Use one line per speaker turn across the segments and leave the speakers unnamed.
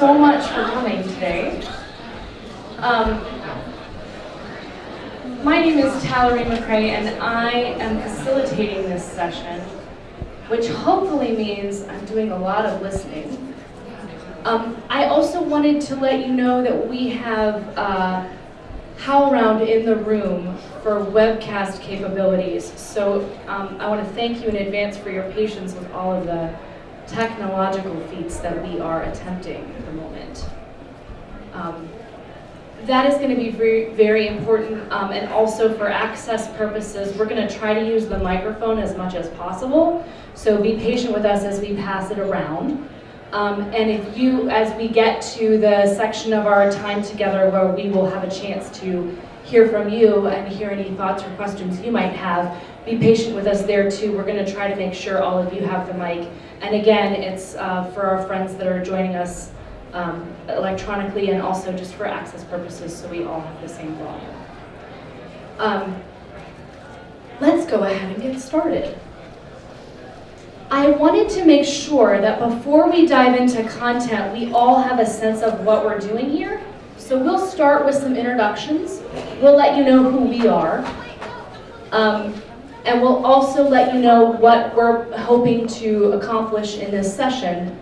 so much for coming today. Um, my name is Talleri McRae, and I am facilitating this session, which hopefully means I'm doing a lot of listening. Um, I also wanted to let you know that we have uh, HowlRound in the room for webcast capabilities. So um, I want to thank you in advance for your patience with all of the technological feats that we are attempting at the moment. Um, that is going to be very, very important um, and also for access purposes we're going to try to use the microphone as much as possible so be patient with us as we pass it around um, and if you as we get to the section of our time together where we will have a chance to hear from you and hear any thoughts or questions you might have be patient with us there too we're going to try to make sure all of you have the mic and again, it's uh, for our friends that are joining us um, electronically and also just for access purposes so we all have the same volume. Um, let's go ahead and get started. I wanted to make sure that before we dive into content, we all have a sense of what we're doing here. So we'll start with some introductions. We'll let you know who we are. Um, and we'll also let you know what we're hoping to accomplish in this session.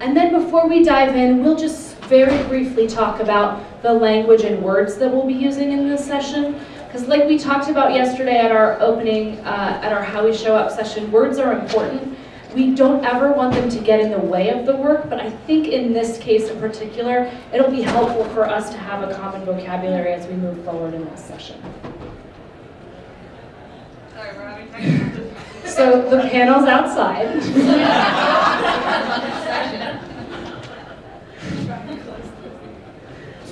And then before we dive in, we'll just very briefly talk about the language and words that we'll be using in this session. Because like we talked about yesterday at our opening, uh, at our How We Show Up session, words are important. We don't ever want them to get in the way of the work, but I think in this case in particular, it'll be helpful for us to have a common vocabulary as we move forward in this session. So the panel's outside.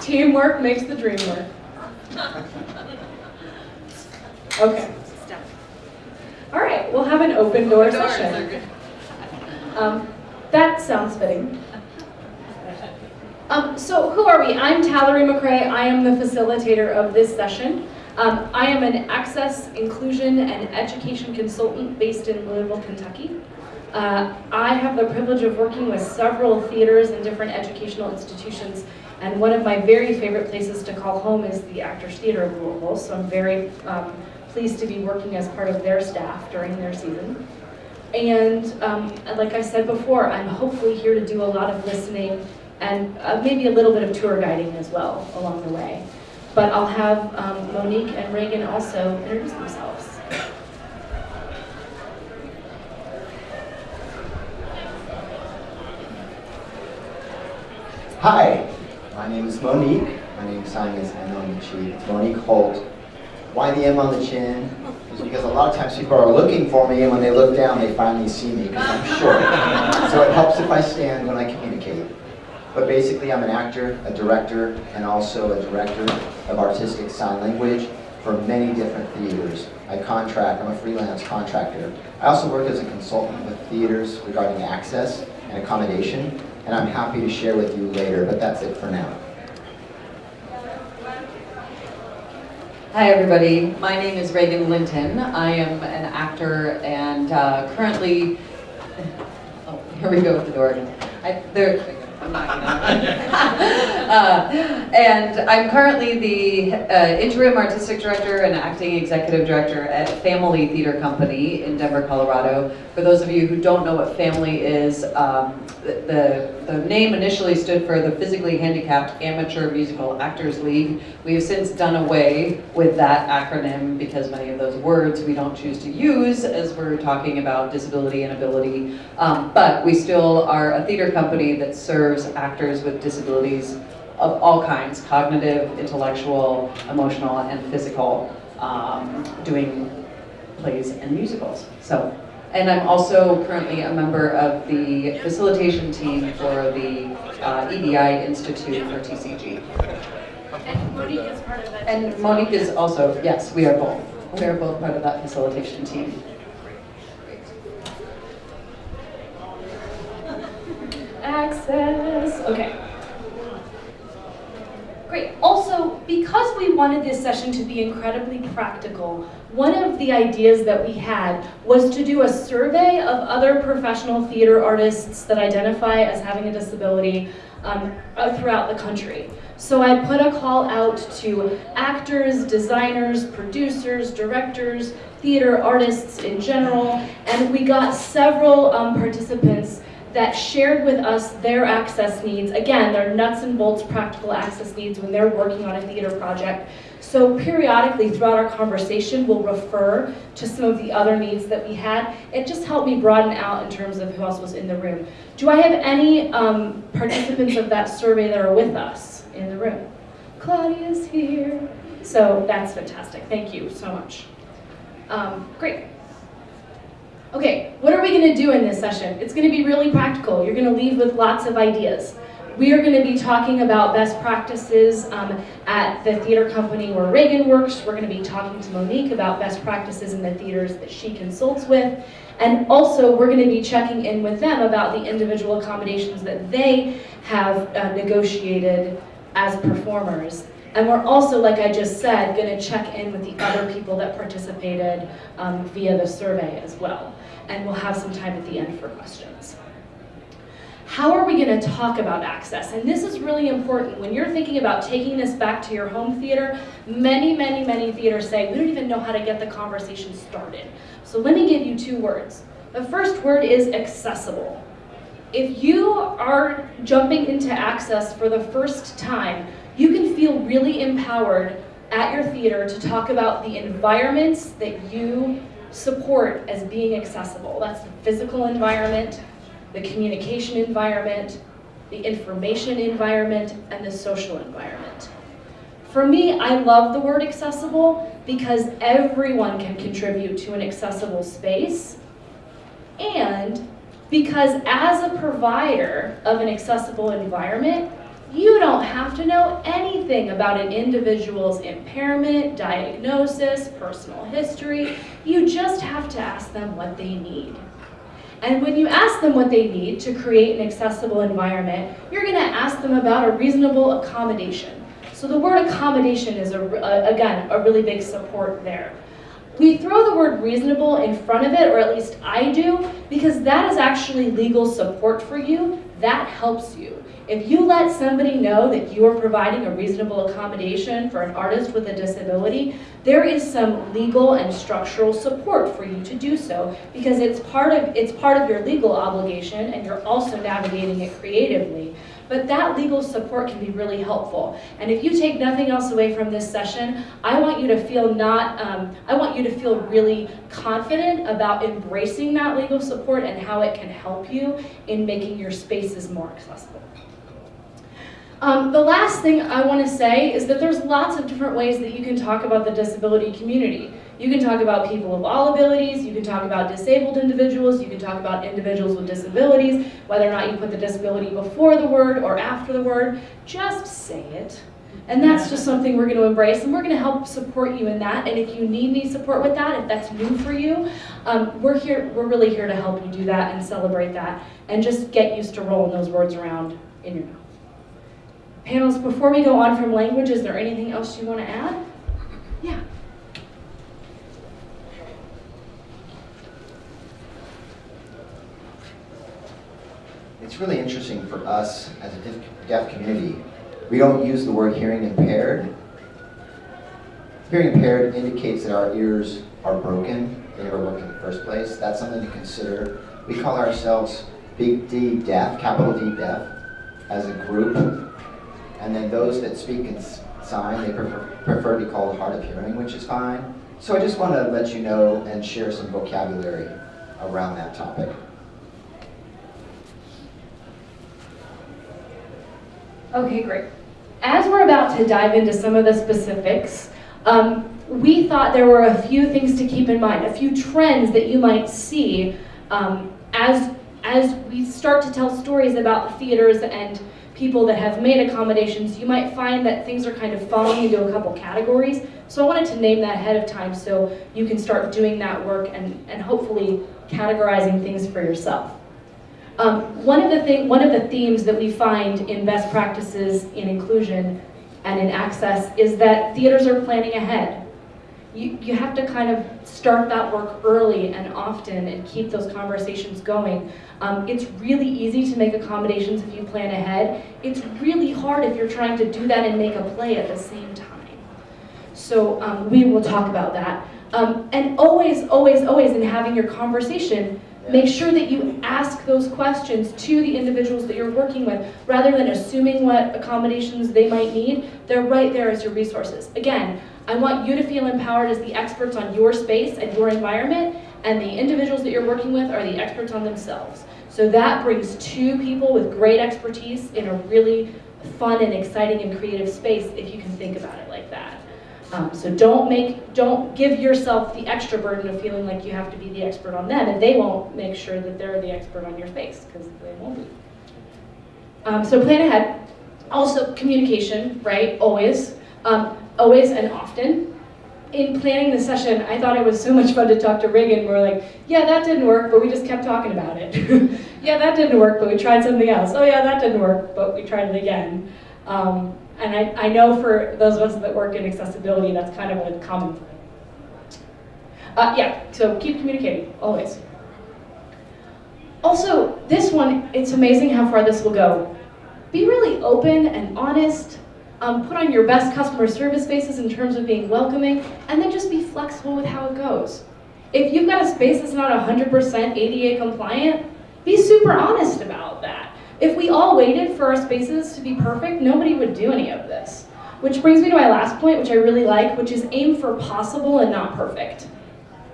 Teamwork makes the dream work. Okay. All right, we'll have an open door session. Um, that sounds fitting. Um, so who are we? I'm Talleri McRae. I am the facilitator of this session. Um, I am an access, inclusion, and education consultant based in Louisville, Kentucky. Uh, I have the privilege of working with several theaters and different educational institutions, and one of my very favorite places to call home is the Actors Theater of Louisville, so I'm very um, pleased to be working as part of their staff during their season. And um, like I said before, I'm hopefully here to do a lot of listening and uh, maybe a little bit of tour guiding as well along the way. But I'll have um, Monique and Regan also introduce themselves.
Hi, my name is Monique. My name sign is M-O-N-I-C-H. Monique Holt. Why the M on the chin? Is because a lot of times people are looking for me and when they look down they finally see me because I'm short. so it helps if I stand when I communicate. But basically, I'm an actor, a director, and also a director of artistic sign language for many different theaters. I contract, I'm a freelance contractor. I also work as a consultant with theaters regarding access and accommodation, and I'm happy to share with you later, but that's it for now.
Hi everybody, my name is Regan Linton. I am an actor and uh, currently, oh, here we go with the door again. I, there, Uh, and I'm currently the uh, interim artistic director and acting executive director at Phamaly Theater Company in Denver, Colorado. For those of you who don't know what Phamaly is, um, the, the name initially stood for the Physically Handicapped Amateur Musical Actors League. We have since done away with that acronym because many of those words we don't choose to use as we're talking about disability and ability. Um, but we still are a theater company that serves actors with disabilities of all kinds, cognitive, intellectual, emotional, and physical, um, doing plays and musicals. So and I'm also currently a member of the facilitation team for the uh, EDI Institute for TCG.
And Monique is part of that.
And Monique is also, yes, we are both. We are both part of that facilitation team.
Access, okay. Great, also, because we wanted this session to be incredibly practical, one of the ideas that we had was to do a survey of other professional theater artists that identify as having a disability um, uh, throughout the country. So I put a call out to actors, designers, producers, directors, theater artists in general, and we got several um, participants that shared with us their access needs. Again, their nuts and bolts practical access needs when they're working on a theater project. So periodically throughout our conversation, we'll refer to some of the other needs that we had. It just helped me broaden out in terms of who else was in the room. Do I have any um, participants of that survey that are with us in the room? Claudia's here. So that's fantastic. Thank you so much. Um, great. Okay, what are we going to do in this session? It's going to be really practical. You're going to leave with lots of ideas. We are going to be talking about best practices um, at the theater company where Regan works. We're going to be talking to Monique about best practices in the theaters that she consults with. And also, we're going to be checking in with them about the individual accommodations that they have uh, negotiated as performers. And we're also, like I just said, going to check in with the other people that participated um, via the survey as well. And we'll have some time at the end for questions. How are we going to talk about access? And this is really important. When you're thinking about taking this back to your home theater, many, many, many theaters say, we don't even know how to get the conversation started. So let me give you two words. The first word is accessible. If you are jumping into access for the first time, you can feel really empowered at your theater to talk about the environments that you support as being accessible. That's the physical environment, the communication environment, the information environment, and the social environment. For me, I love the word accessible because everyone can contribute to an accessible space and because as a provider of an accessible environment, you don't have to know anything about an individual's impairment, diagnosis, personal history. You just have to ask them what they need. And when you ask them what they need to create an accessible environment, you're going to ask them about a reasonable accommodation. So the word accommodation is, a, again, a really big support there. We throw the word reasonable in front of it, or at least I do, because that is actually legal support for you. That helps you. If you let somebody know that you are providing a reasonable accommodation for an artist with a disability, there is some legal and structural support for you to do so because it's part of, it's part of your legal obligation and you're also navigating it creatively. But that legal support can be really helpful. And if you take nothing else away from this session, I want you to feel not, um, I want you to feel really confident about embracing that legal support and how it can help you in making your spaces more accessible. Um, the last thing I want to say is that there's lots of different ways that you can talk about the disability community. You can talk about people of all abilities, you can talk about disabled individuals, you can talk about individuals with disabilities, whether or not you put the disability before the word or after the word, just say it. And that's just something we're going to embrace, and we're going to help support you in that. And if you need any support with that, if that's new for you, um, we're here. We're really here to help you do that and celebrate that, and just get used to rolling those words around in your mouth. Panels, before we go on from language, is there anything else you want to add? Yeah.
It's really interesting for us as a deaf community. We don't use the word hearing impaired. Hearing impaired indicates that our ears are broken. They never worked in the first place. That's something to consider. We call ourselves Big D Deaf, capital D Deaf, as a group. And then those that speak in sign, they prefer, prefer to be called hard of hearing, which is fine. So I just want to let you know and share some vocabulary around that topic.
Okay, great. As we're about to dive into some of the specifics, um, we thought there were a few things to keep in mind, a few trends that you might see um, as, as we start to tell stories about theaters and people that have made accommodations, you might find that things are kind of falling into a couple categories. So I wanted to name that ahead of time so you can start doing that work and, and hopefully categorizing things for yourself. Um, one, of the thing, one of the themes that we find in best practices in inclusion and in access is that theaters are planning ahead. You, you have to kind of start that work early and often and keep those conversations going. Um, it's really easy to make accommodations if you plan ahead. It's really hard if you're trying to do that and make a play at the same time. So um, we will talk about that. Um, and always, always, always in having your conversation, make sure that you ask those questions to the individuals that you're working with rather than assuming what accommodations they might need. They're right there as your resources. Again, I want you to feel empowered as the experts on your space and your environment, and the individuals that you're working with are the experts on themselves. So that brings two people with great expertise in a really fun and exciting and creative space if you can think about it like that. Um, so don't make, don't give yourself the extra burden of feeling like you have to be the expert on them, and they won't make sure that they're the expert on your space because they won't be. Um, so plan ahead. Also, communication, right? Always, um, always and often. In planning the session, I thought it was so much fun to talk to Regan. We're like, yeah, that didn't work, but we just kept talking about it. yeah, that didn't work, but we tried something else. Oh yeah, that didn't work, but we tried it again. Um, and I, I know for those of us that work in accessibility, that's kind of a common thing. Uh, yeah, so keep communicating, always. Also, this one, it's amazing how far this will go. Be really open and honest. Um, put on your best customer service faces in terms of being welcoming, and then just be flexible with how it goes. If you've got a space that's not 100% ADA compliant, be super honest about that. If we all waited for our spaces to be perfect, nobody would do any of this. Which brings me to my last point, which I really like, which is aim for possible and not perfect,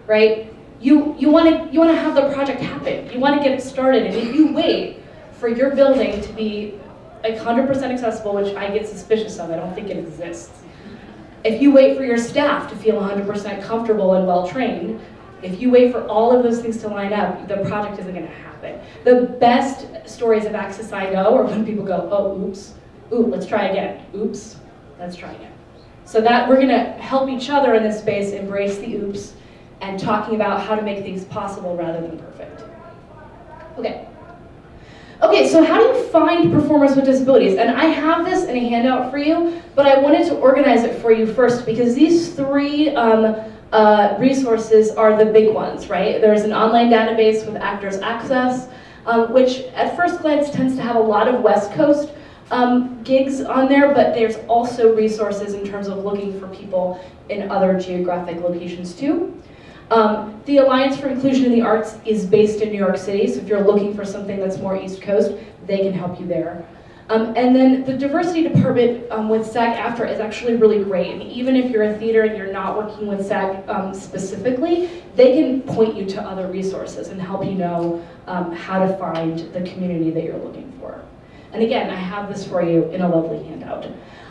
right? You, you want to you wanna have the project happen. You want to get it started, and if you wait for your building to be like 100% accessible, which I get suspicious of, I don't think it exists. If you wait for your staff to feel 100% comfortable and well-trained, if you wait for all of those things to line up, the project isn't going to happen. The best stories of access I know are when people go, oh, oops, ooh, let's try again, oops, let's try again. So that we're going to help each other in this space embrace the oops and talking about how to make things possible rather than perfect. Okay. Okay, so how do you find performers with disabilities? And I have this in a handout for you, but I wanted to organize it for you first because these three um, uh, resources are the big ones, right? There's an online database with Actors Access, um, which at first glance tends to have a lot of West Coast um, gigs on there, but there's also resources in terms of looking for people in other geographic locations too. Um, the Alliance for Inclusion in the Arts is based in New York City, so if you're looking for something that's more East Coast, they can help you there. Um, and then the diversity department um, with SAG-AFTRA is actually really great. And even if you're a theater and you're not working with SAG um, specifically, they can point you to other resources and help you know um, how to find the community that you're looking for. And again, I have this for you in a lovely handout.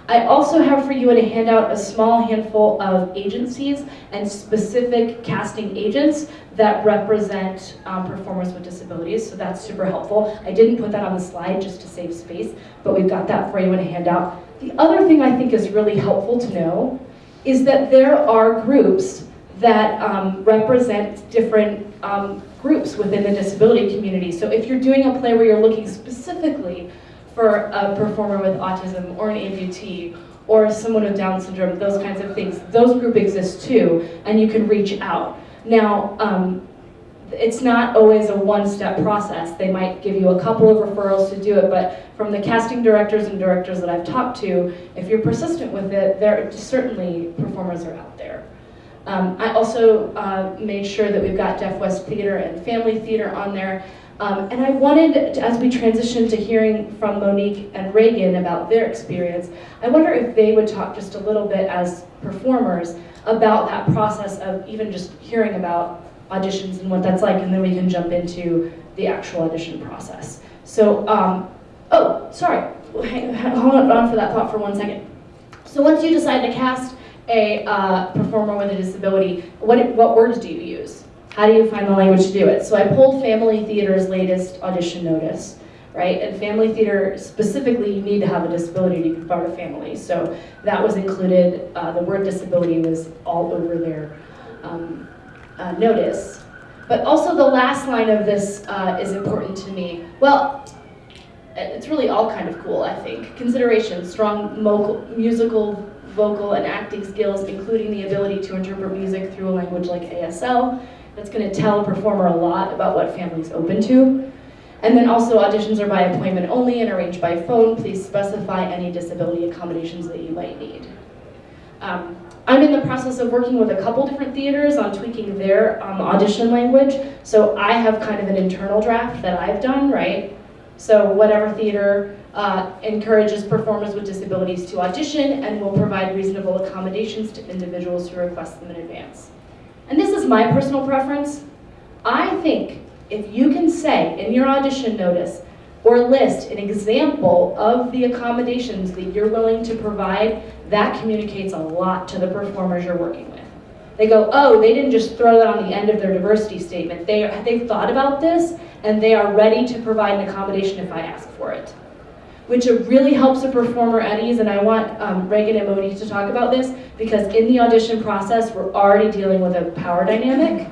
I also have for you in a handout a small handful of agencies and specific casting agents that represent um, performers with disabilities, so that's super helpful. I didn't put that on the slide just to save space, but we've got that for you in a handout. The other thing I think is really helpful to know is that there are groups that um, represent different um, groups within the disability community. So if you're doing a play where you're looking specifically for a performer with autism or an amputee or someone with Down syndrome, those kinds of things. Those groups exist too, and you can reach out. Now, um, it's not always a one-step process. They might give you a couple of referrals to do it, but from the casting directors and directors that I've talked to, if you're persistent with it, there certainly performers are out there. Um, I also uh, made sure that we've got Deaf West Theater and Phamaly Theater on there. Um, and I wanted, to, as we transition to hearing from Monique and Regan about their experience, I wonder if they would talk just a little bit as performers about that process of even just hearing about auditions and what that's like, and then we can jump into the actual audition process. So, um, oh, sorry, hold on for that thought for one second. So once you decide to cast a uh, performer with a disability, what, what words do you use? How do you find the language to do it? So I pulled Phamaly Theater's latest audition notice, right? And Phamaly Theater, specifically, you need to have a disability to be part of Phamaly. So that was included, uh, the word disability was all over their um, uh, notice. But also the last line of this uh, is important to me. Well, it's really all kind of cool, I think. Consideration, strong musical, vocal, and acting skills, including the ability to interpret music through a language like ASL. That's going to tell a performer a lot about what Phamaly's open to. And then also auditions are by appointment only and arranged by phone. Please specify any disability accommodations that you might need. Um, I'm in the process of working with a couple different theaters on tweaking their um, audition language. So I have kind of an internal draft that I've done, right? So whatever theater uh, encourages performers with disabilities to audition and will provide reasonable accommodations to individuals who request them in advance. And this is my personal preference. I think if you can say in your audition notice or list an example of the accommodations that you're willing to provide, that communicates a lot to the performers you're working with. They go, oh, they didn't just throw that on the end of their diversity statement. They, they've thought about this and they are ready to provide an accommodation if I ask for it. Which really helps a performer at ease, and I want um, Regan and Monique to talk about this because in the audition process, we're already dealing with a power dynamic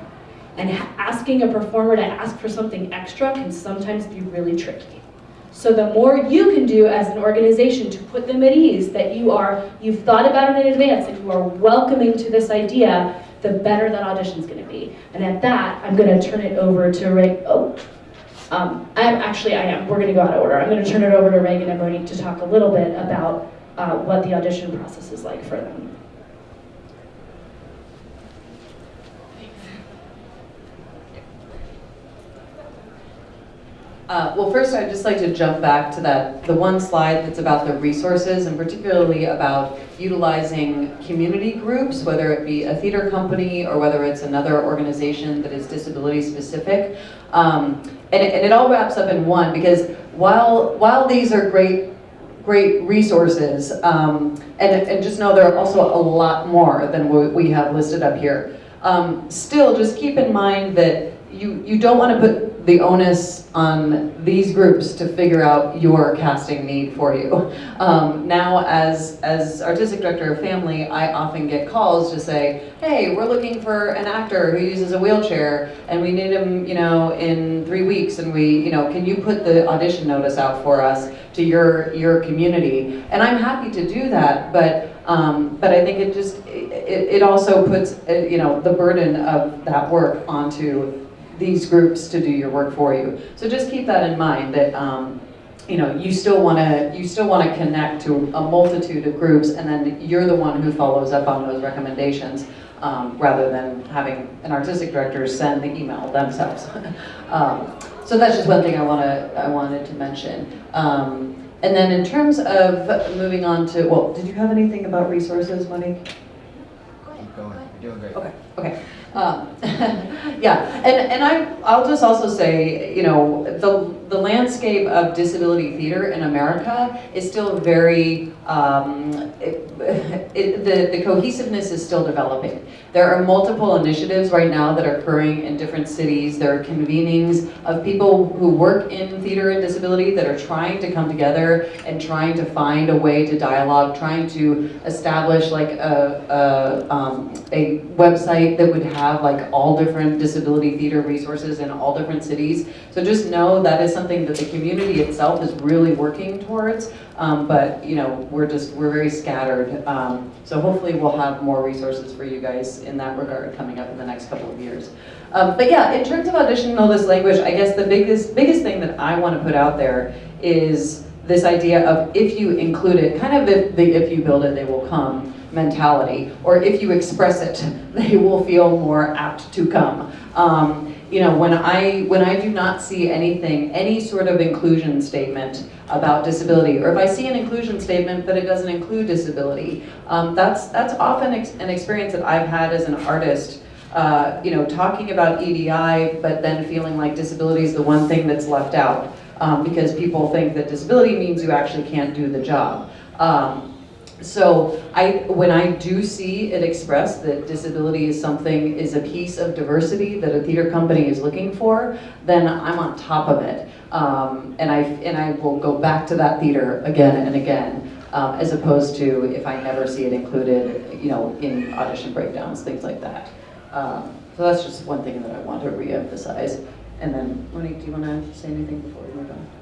and asking a performer to ask for something extra can sometimes be really tricky. So the more you can do as an organization to put them at ease, that you are, you've thought about it in advance, that you are welcoming to this idea, the better that audition is going to be. And at that, I'm going to turn it over to Ray. Oh, um, I'm actually I am. We're going to go out of order. I'm going to turn it over to Regan and Monique to talk a little bit about uh, what the audition process is like for them.
Uh, well, first, I'd just like to jump back to that the one slide that's about the resources, and particularly about utilizing community groups, whether it be a theater company or whether it's another organization that is disability specific. Um, and, it, and it all wraps up in one because while while these are great great resources, um, and, and just know there are also a lot more than what we have listed up here. Um, still, just keep in mind that you, you don't want to put the onus on these groups to figure out your casting need for you. Um, now, as, as artistic director of Phamaly, I often get calls to say, hey, we're looking for an actor who uses a wheelchair and we need him, you know, in three weeks and we, you know, can you put the audition notice out for us to your, your community? And I'm happy to do that, but um, but I think it just, it, it also puts, uh, you know, the burden of that work onto these groups to do your work for you. So just keep that in mind that um, you know you still want to you still want to connect to a multitude of groups, and then you're the one who follows up on those recommendations. Um, rather than having an artistic director send the email themselves. um, so that's just one thing I want to I wanted to mention. Um, and then in terms of moving on to well, did you have anything about resources, Monique?
Keep going. You're doing great.
Okay. Okay. Um, yeah, and, and I, I'll just also say, you know, the, the landscape of disability theater in America is still very, um, it, it, the, the cohesiveness is still developing. There are multiple initiatives right now that are occurring in different cities. There are convenings of people who work in theater and disability that are trying to come together and trying to find a way to dialogue, trying to establish like a, a, um, a website that would have like all different disability theater resources in all different cities. So just know that is something that the community itself is really working towards. Um, but you know, we're just, we're very scattered. Um, so hopefully we'll have more resources for you guys in that regard coming up in the next couple of years. Um, but yeah, in terms of audition this language, I guess the biggest, biggest thing that I want to put out there is this idea of if you include it, kind of if, the, if you build it, they will come mentality, or if you express it, they will feel more apt to come. Um, you know, when I, when I do not see anything, any sort of inclusion statement about disability, or if I see an inclusion statement but it doesn't include disability, um, that's, that's often ex an experience that I've had as an artist uh, you know, talking about EDI, but then feeling like disability is the one thing that's left out um, because people think that disability means you actually can't do the job. Um, so I, when I do see it expressed that disability is something, is a piece of diversity that a theater company is looking for, then I'm on top of it. Um, and, I, and I will go back to that theater again and again, um, as opposed to if I never see it included, you know, in audition breakdowns, things like that. Um, so that's just one thing that I want to reemphasize. And then, Monique, do you want to say anything before we move on?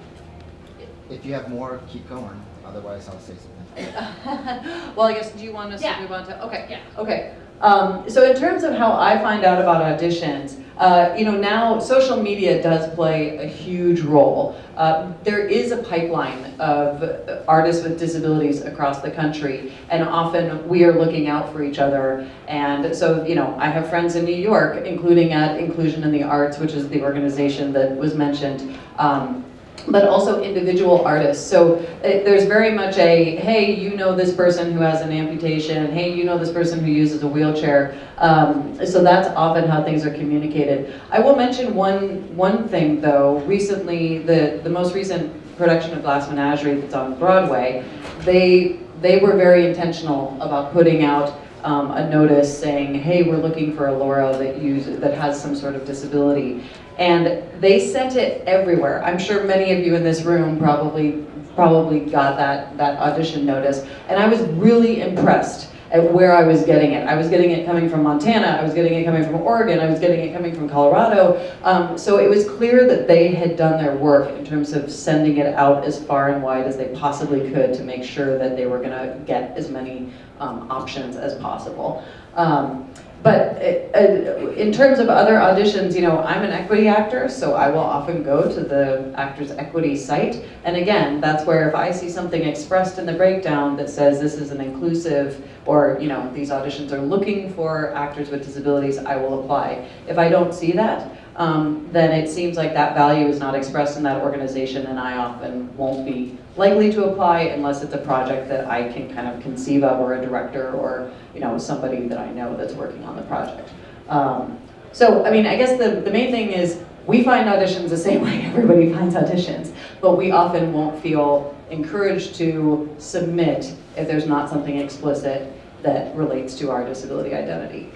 If you have more, keep going. Otherwise, I'll say something.
well, I guess, do you want us to move on to, okay.
Yeah.
Okay. Um, so in terms of how I find out about auditions, uh, you know, now social media does play a huge role. Uh, there is a pipeline of artists with disabilities across the country, and often we are looking out for each other. And so, you know, I have friends in New York, including at Inclusion in the Arts, which is the organization that was mentioned. Um, but also individual artists. So it, there's very much a, hey, you know this person who has an amputation, hey, you know this person who uses a wheelchair. Um, so that's often how things are communicated. I will mention one, one thing though, recently, the, the most recent production of Glass Menagerie that's on Broadway, they, they were very intentional about putting out um, a notice saying, hey, we're looking for a Laura that, use, that has some sort of disability. And they sent it everywhere. I'm sure many of you in this room probably probably got that, that audition notice. And I was really impressed at where I was getting it. I was getting it coming from Montana, I was getting it coming from Oregon, I was getting it coming from Colorado. Um, so it was clear that they had done their work in terms of sending it out as far and wide as they possibly could to make sure that they were gonna get as many um, options as possible. Um, but in terms of other auditions, you know, I'm an equity actor, so I will often go to the Actors Equity site. And again, that's where if I see something expressed in the breakdown that says this is an inclusive, or, you know, these auditions are looking for actors with disabilities, I will apply. If I don't see that, um, then it seems like that value is not expressed in that organization and I often won't be likely to apply unless it's a project that I can kind of conceive of or a director or you know somebody that I know that's working on the project. Um, so I mean I guess the, the main thing is we find auditions the same way everybody finds auditions, but we often won't feel encouraged to submit if there's not something explicit that relates to our disability identity.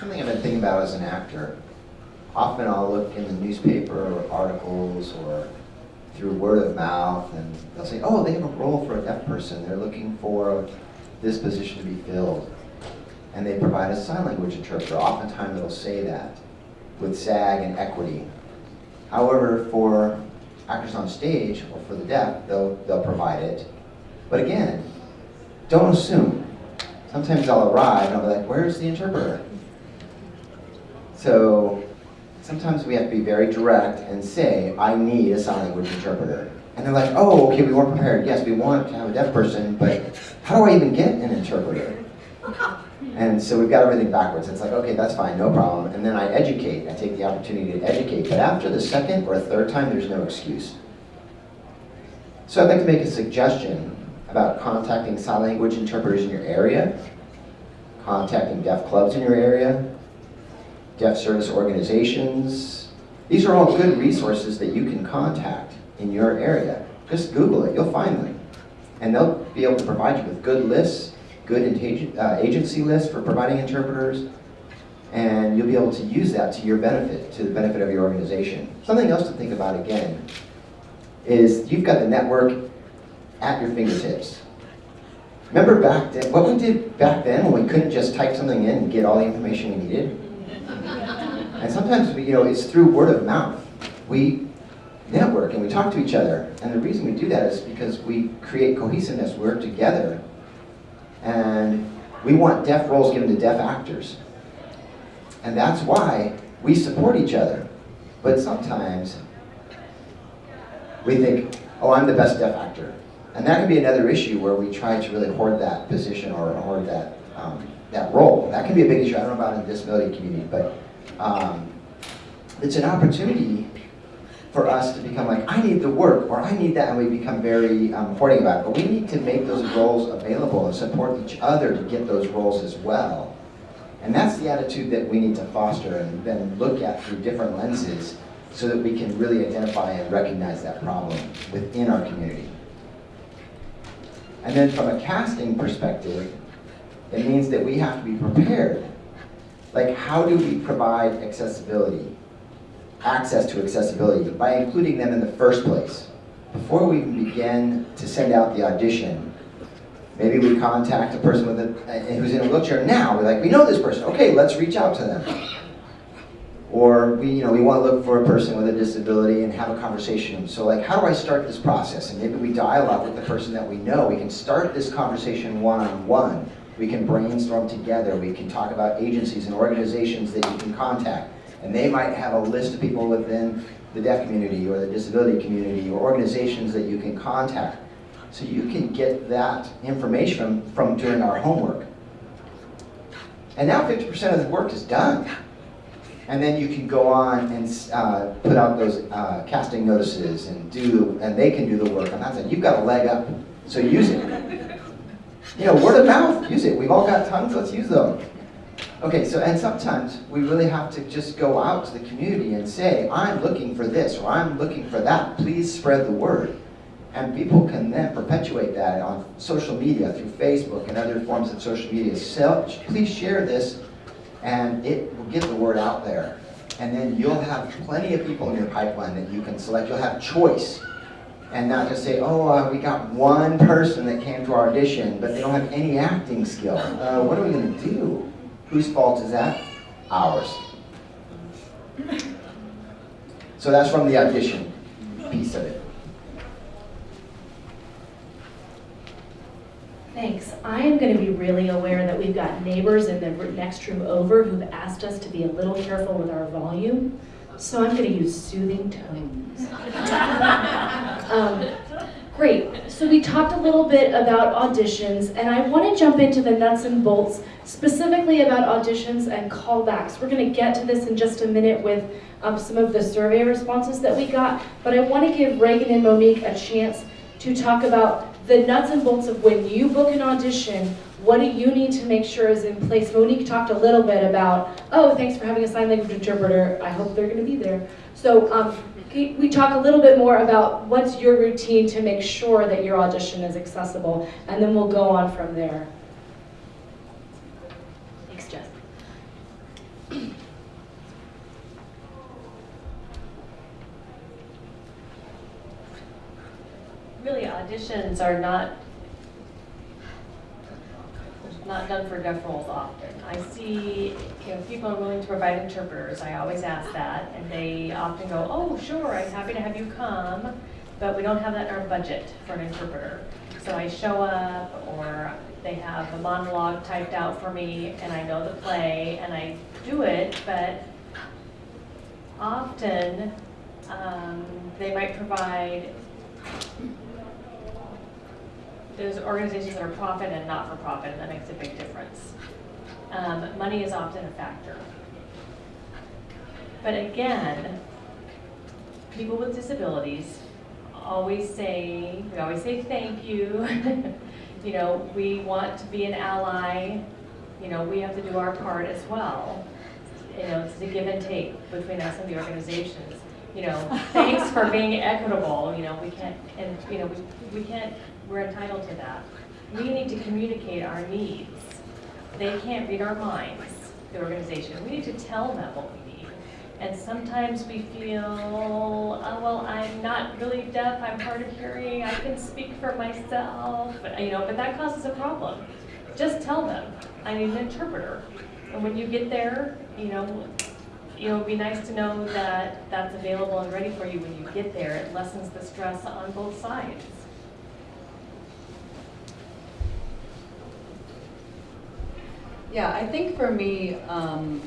Something I've been thinking about as an actor, often I'll look in the newspaper or articles or through word of mouth and they'll say, oh, they have a role for a deaf person. They're looking for this position to be filled. And they provide a sign language interpreter. Oftentimes it'll say that with SAG and equity. However, for actors on stage or for the deaf, they'll, they'll provide it. But again, don't assume. Sometimes I'll arrive and I'll be like, where's the interpreter? So sometimes we have to be very direct and say, I need a sign language interpreter. And they're like, oh, okay, we weren't prepared. Yes, we want to have a deaf person, but how do I even get an interpreter? And so we've got everything backwards. It's like, okay, that's fine, no problem. And then I educate. I take the opportunity to educate. But after the second or third time, there's no excuse. So I'd like to make a suggestion about contacting sign language interpreters in your area, contacting deaf clubs in your area, deaf service organizations. These are all good resources that you can contact in your area. Just Google it, you'll find them. And they'll be able to provide you with good lists, good uh, agency lists for providing interpreters, and you'll be able to use that to your benefit, to the benefit of your organization. Something else to think about again is you've got the network at your fingertips. Remember back then, what we did back then when we couldn't just type something in and get all the information we needed? And sometimes, you know, it's through word of mouth. We network and we talk to each other. And the reason we do that is because we create cohesiveness, We're together. And we want deaf roles given to deaf actors. And that's why we support each other. But sometimes we think, oh, I'm the best deaf actor. And that can be another issue where we try to really hoard that position or hoard that, um, that role. That can be a big issue. I don't know about in the disability community, but um, it's an opportunity for us to become like, I need the work, or I need that, and we become very um, hoarding about it. But we need to make those roles available and support each other to get those roles as well. And that's the attitude that we need to foster and then look at through different lenses so that we can really identify and recognize that problem within our community. And then from a casting perspective, it means that we have to be prepared. Like how do we provide accessibility, access to accessibility by including them in the first place? Before we even begin to send out the audition, Maybe we contact a person with a, who's in a wheelchair now. We're like, we know this person. Okay, let's reach out to them. Or we, you know, we want to look for a person with a disability and have a conversation. So like, how do I start this process? And maybe we dialogue with the person that we know. We can start this conversation one-on-one. We can brainstorm together. We can talk about agencies and organizations that you can contact. And they might have a list of people within the deaf community or the disability community or organizations that you can contact. So you can get that information from, doing our homework. And now 50% of the work is done. And then you can go on and uh, put out those uh, casting notices and do, and they can do the work on that side. You've got a leg up, so use it. You know, word of mouth, use it. We've all got tongues, let's use them. Okay, so, and sometimes we really have to just go out to the community and say, I'm looking for this, or I'm looking for that. Please spread the word. And people can then perpetuate that on social media, through Facebook and other forms of social media. So, please share this, and it will get the word out there. And then you'll have plenty of people in your pipeline that you can select. You'll have choice. And not just say, oh, uh, we got one person that came to our audition, but they don't have any acting skill. Uh, what are we going to do? Whose fault is that? Ours. So that's from the audition piece of it.
Thanks. I am going to be really aware that we've got neighbors in the next room over who've asked us to be a little careful with our volume. So I'm going to use soothing tones. um, great. So we talked a little bit about auditions, and I want to jump into the nuts and bolts, specifically about auditions and callbacks. We're going to get to this in just a minute with um, some of the survey responses that we got, but I want to give Regan and Monique a chance to talk about the nuts and bolts of when you book an audition, what do you need to make sure is in place? Monique talked a little bit about, oh, thanks for having a sign language interpreter. I hope they're going to be there. So um, we talk a little bit more about what's your routine to make sure that your audition is accessible, and then we'll go on from there. Thanks, Jess.
really auditions are not not done for deaf roles often. I see, know, people are willing to provide interpreters. I always ask that, and they often go, "Oh, sure, I'm happy to have you come, but we don't have that in our budget for an interpreter." So I show up, or they have a monologue typed out for me, and I know the play, and I do it. But often, um, they might provide there's organizations that are profit and not-for-profit, and that makes a big difference. Um, money is often a factor. But again, people with disabilities always say, we always say thank you. you know, we want to be an ally. You know, we have to do our part as well. You know, it's a give and take between us and the organizations. You know, thanks for being equitable. You know, we can't, and you know, we, we can't we're entitled to that. We need to communicate our needs. They can't read our minds, the organization. We need to tell them what we need. And sometimes we feel, oh, well, I'm not really deaf, I'm hard of hearing, I can speak for myself, but, you know, but that causes a problem. Just tell them, I need an interpreter. And when you get there, you know, you know, it'd be nice to know that that's available and ready for you when you get there. It lessens the stress on both sides.
Yeah, I think for me, um,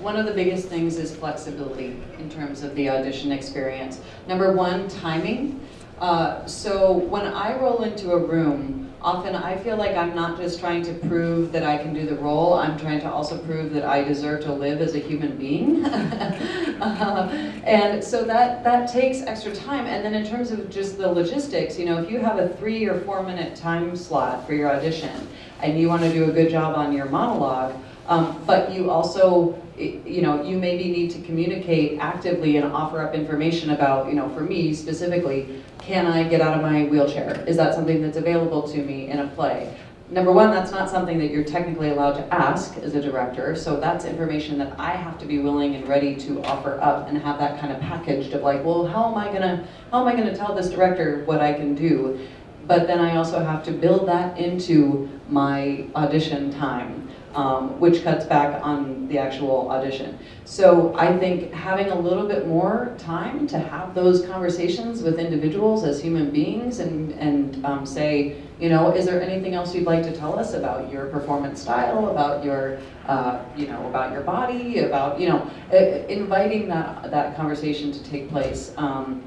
one of the biggest things is flexibility in terms of the audition experience. Number one, timing. Uh, so when I roll into a room, often I feel like I'm not just trying to prove that I can do the role, I'm trying to also prove that I deserve to live as a human being. uh, and so that, that takes extra time. And then in terms of just the logistics, you know, if you have a three or four minute time slot for your audition, and you want to do a good job on your monologue, um, but you also, you know, you maybe need to communicate actively and offer up information about, you know, for me specifically, can I get out of my wheelchair? Is that something that's available to me in a play? Number one, that's not something that you're technically allowed to ask as a director, so that's information that I have to be willing and ready to offer up and have that kind of packaged of like, well, how am I gonna, how am I gonna tell this director what I can do? but then I also have to build that into my audition time, um, which cuts back on the actual audition. So I think having a little bit more time to have those conversations with individuals as human beings and, and um, say, you know, is there anything else you'd like to tell us about your performance style, about your, uh, you know, about your body, about, you know, uh, inviting that, that conversation to take place. Um,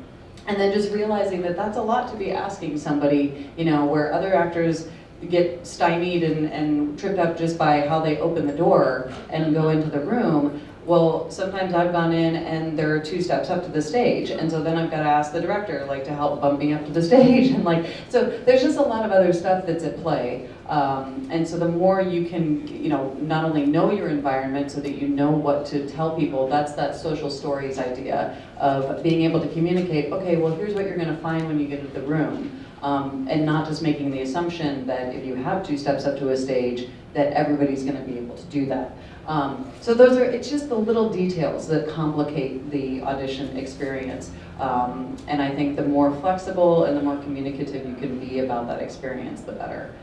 and then just realizing that that's a lot to be asking somebody, you know, where other actors get stymied and, and tripped up just by how they open the door and go into the room. Well, sometimes I've gone in and there are two steps up to the stage, and so then I've got to ask the director like to help bump me up to the stage, and like so. There's just a lot of other stuff that's at play, um, and so the more you can, you know, not only know your environment so that you know what to tell people. That's that social stories idea of being able to communicate. Okay, well, here's what you're going to find when you get into the room. Um, and not just making the assumption that if you have two steps up to a stage, that everybody's going to be able to do that. Um, so those are, it's just the little details that complicate the audition experience. Um, and I think the more flexible and the more communicative you can be about that experience, the better.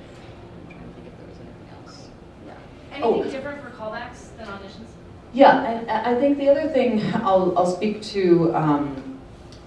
I'm trying to think if there was anything else. Oh.
Anything different for callbacks than auditions?
Yeah, and I I think the other thing, I'll, I'll speak to um,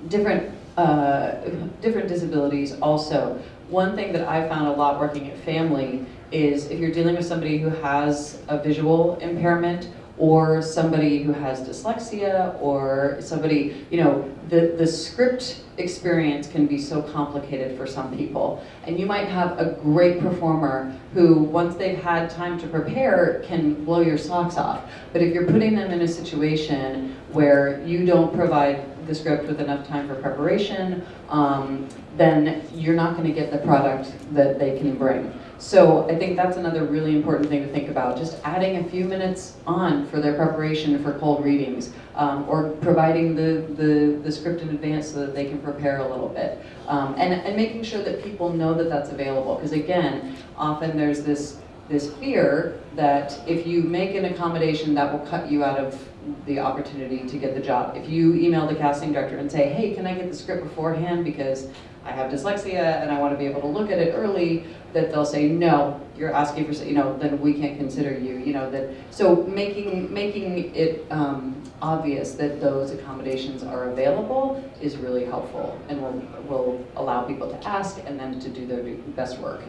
different, uh, different disabilities also. One thing that I found a lot working at Phamaly is if you're dealing with somebody who has a visual impairment or somebody who has dyslexia or somebody, you know, the, the script experience can be so complicated for some people. And you might have a great performer who, once they've had time to prepare, can blow your socks off. But if you're putting them in a situation where you don't provide the script with enough time for preparation, um, then you're not going to get the product that they can bring. So I think that's another really important thing to think about, just adding a few minutes on for their preparation for cold readings, um, or providing the, the, the script in advance so that they can prepare a little bit. Um, and, and making sure that people know that that's available, because again, often there's this, this fear that if you make an accommodation that will cut you out of the opportunity to get the job. If you email the casting director and say, hey, can I get the script beforehand because I have dyslexia and I want to be able to look at it early, that they'll say, no, you're asking for, you know, then we can't consider you, you know, that, so making, making it um, obvious that those accommodations are available is really helpful and will, will allow people to ask and then to do their best work.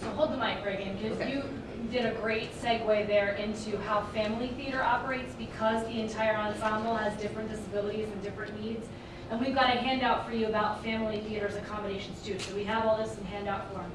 So hold the mic, Regan, because
Okay.
you did a great segue there into how Phamaly theater operates because the entire ensemble has different disabilities and different needs. And we've got a handout for you about Phamaly theater's accommodations too, so we have all this in handout form.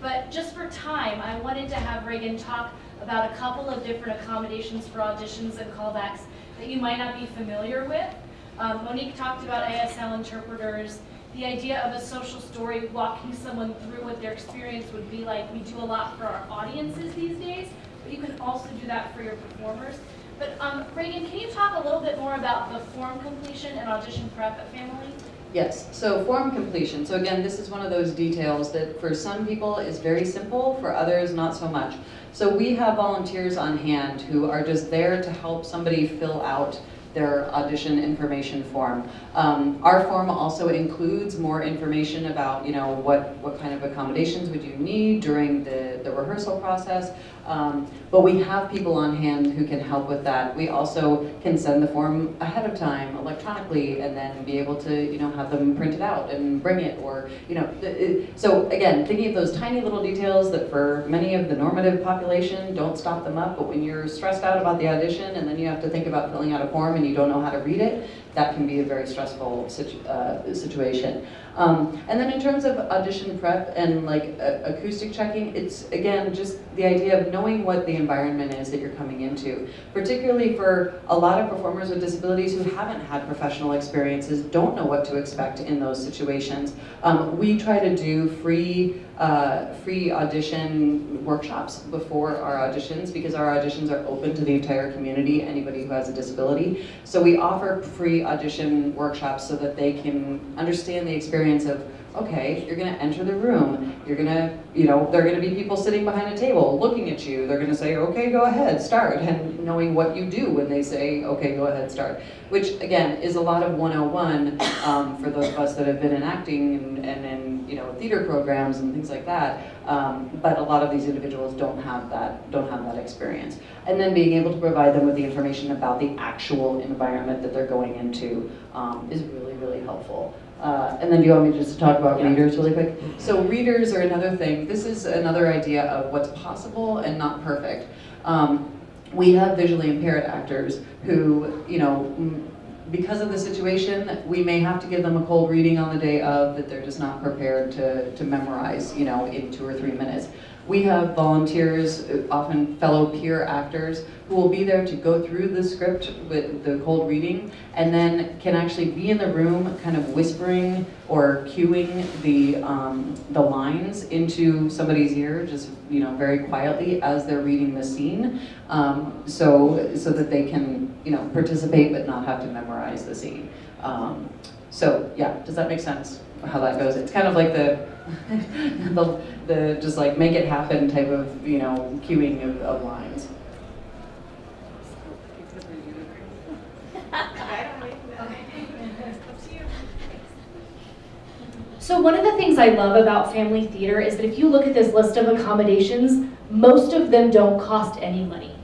But just for time, I wanted to have Regan talk about a couple of different accommodations for auditions and callbacks that you might not be familiar with. Um, Monique talked about ASL interpreters, the idea of a social story, walking someone through what their experience would be like. We do a lot for our audiences these days, but you can also do that for your performers. But um, Regan, can you talk a little bit more about the form completion and audition prep at Phamaly?
Yes, so form completion. So again, this is one of those details that for some people is very simple, for others not so much. So we have volunteers on hand who are just there to help somebody fill out their audition information form. Um, our form also includes more information about, you know, what, what kind of accommodations would you need during the, the rehearsal process. Um, but we have people on hand who can help with that. We also can send the form ahead of time electronically and then be able to, you know, have them printed out and bring it or, you know, it- so again, thinking of those tiny little details that for many of the normative population don't stop them up, but when you're stressed out about the audition and then you have to think about filling out a form and you don't know how to read it, that can be a very stressful situ uh, situation. Um, and then in terms of audition prep and like acoustic checking, it's again just the idea of knowing what the environment is that you're coming into. Particularly for a lot of performers with disabilities who haven't had professional experiences, don't know what to expect in those situations. Um, we try to do free uh, free audition workshops before our auditions because our auditions are open to the entire community, anybody who has a disability. So we offer free audition workshops so that they can understand the experience of, okay, you're gonna enter the room, you're gonna, you know, there are gonna be people sitting behind a table looking at you, they're gonna say, okay, go ahead, start, and knowing what you do when they say, okay, go ahead, start. Which, again, is a lot of 101 um, for those of us that have been in acting and, and in, you know, theater programs and things like that. Um, but a lot of these individuals don't have that, don't have that experience. And then being able to provide them with the information about the actual environment that they're going into um, is really, really helpful. Uh, and then do you want me just to talk about
Yeah.
readers really quick? So readers are another thing. This is another idea of what's possible and not perfect. Um, we have visually impaired actors who, you know, because of the situation, we may have to give them a cold reading on the day of that they're just not prepared to, to memorize, you know, in two or three minutes. We have volunteers, often fellow peer actors, who will be there to go through the script with the cold reading and then can actually be in the room kind of whispering or cueing the, um, the lines into somebody's ear, just, you know, very quietly as they're reading the scene. Um, so, so that they can, you know, participate but not have to memorize the scene. Um, so, yeah, does that make sense, how that goes? It's kind of like the, the, the just like make it happen type of, you know, cueing of, of lines.
So one of the things I love about Phamaly theater is that if you look at this list of accommodations, most of them don't cost any money.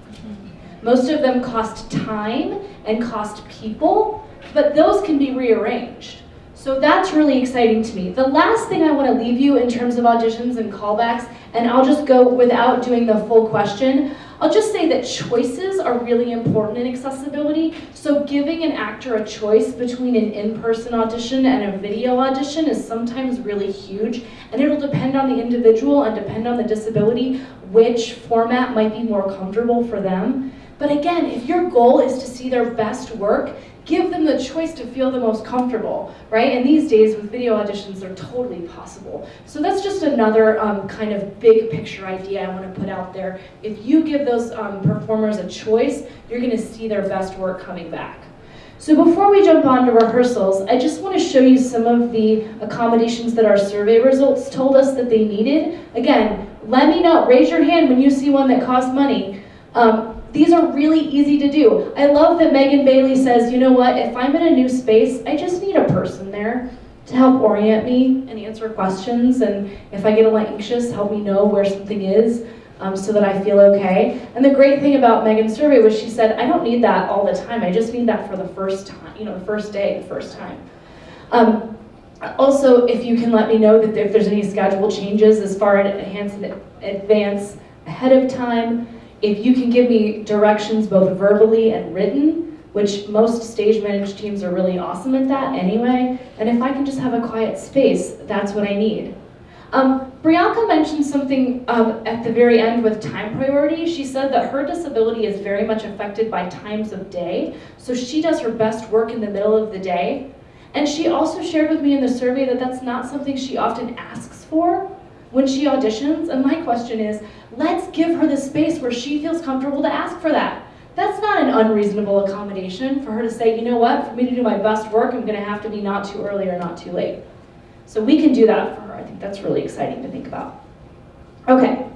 Most of them cost time and cost people, but those can be rearranged. So that's really exciting to me. The last thing I want to leave you in terms of auditions and callbacks, and I'll just go without doing the full question, I'll just say that choices are really important in accessibility. So giving an actor a choice between an in-person audition and a video audition is sometimes really huge. And it'll depend on the individual and depend on the disability, which format might be more comfortable for them. But again, if your goal is to see their best work, give them the choice to feel the most comfortable, right? And these days with video auditions, they're totally possible. So that's just another um, kind of big picture idea I want to put out there. If you give those um, performers a choice, you're going to see their best work coming back. So before we jump on to rehearsals, I just want to show you some of the accommodations that our survey results told us that they needed. Again, let me know, raise your hand when you see one that costs money. Um, these are really easy to do. I love that Megan Bailey says, you know what, if I'm in a new space, I just need a person there to help orient me and answer questions. And if I get a little anxious, help me know where something is um, so that I feel okay. And the great thing about Megan's survey was she said, I don't need that all the time. I just need that for the first time, you know, the first day, the first time. Um, also, if you can let me know that if there's any schedule changes as far as advance ahead of time, if you can give me directions both verbally and written, which most stage managed teams are really awesome at that anyway, and if I can just have a quiet space, that's what I need. Um, Brianka mentioned something um, at the very end with time priority. She said that her disability is very much affected by times of day, so she does her best work in the middle of the day. And she also shared with me in the survey that that's not something she often asks for when she auditions. And my question is, let's give her the space where she feels comfortable to ask for that. That's not an unreasonable accommodation for her to say, you know what, for me to do my best work, I'm gonna have to be not too early or not too late. So we can do that for her. I think that's really exciting to think about. Okay.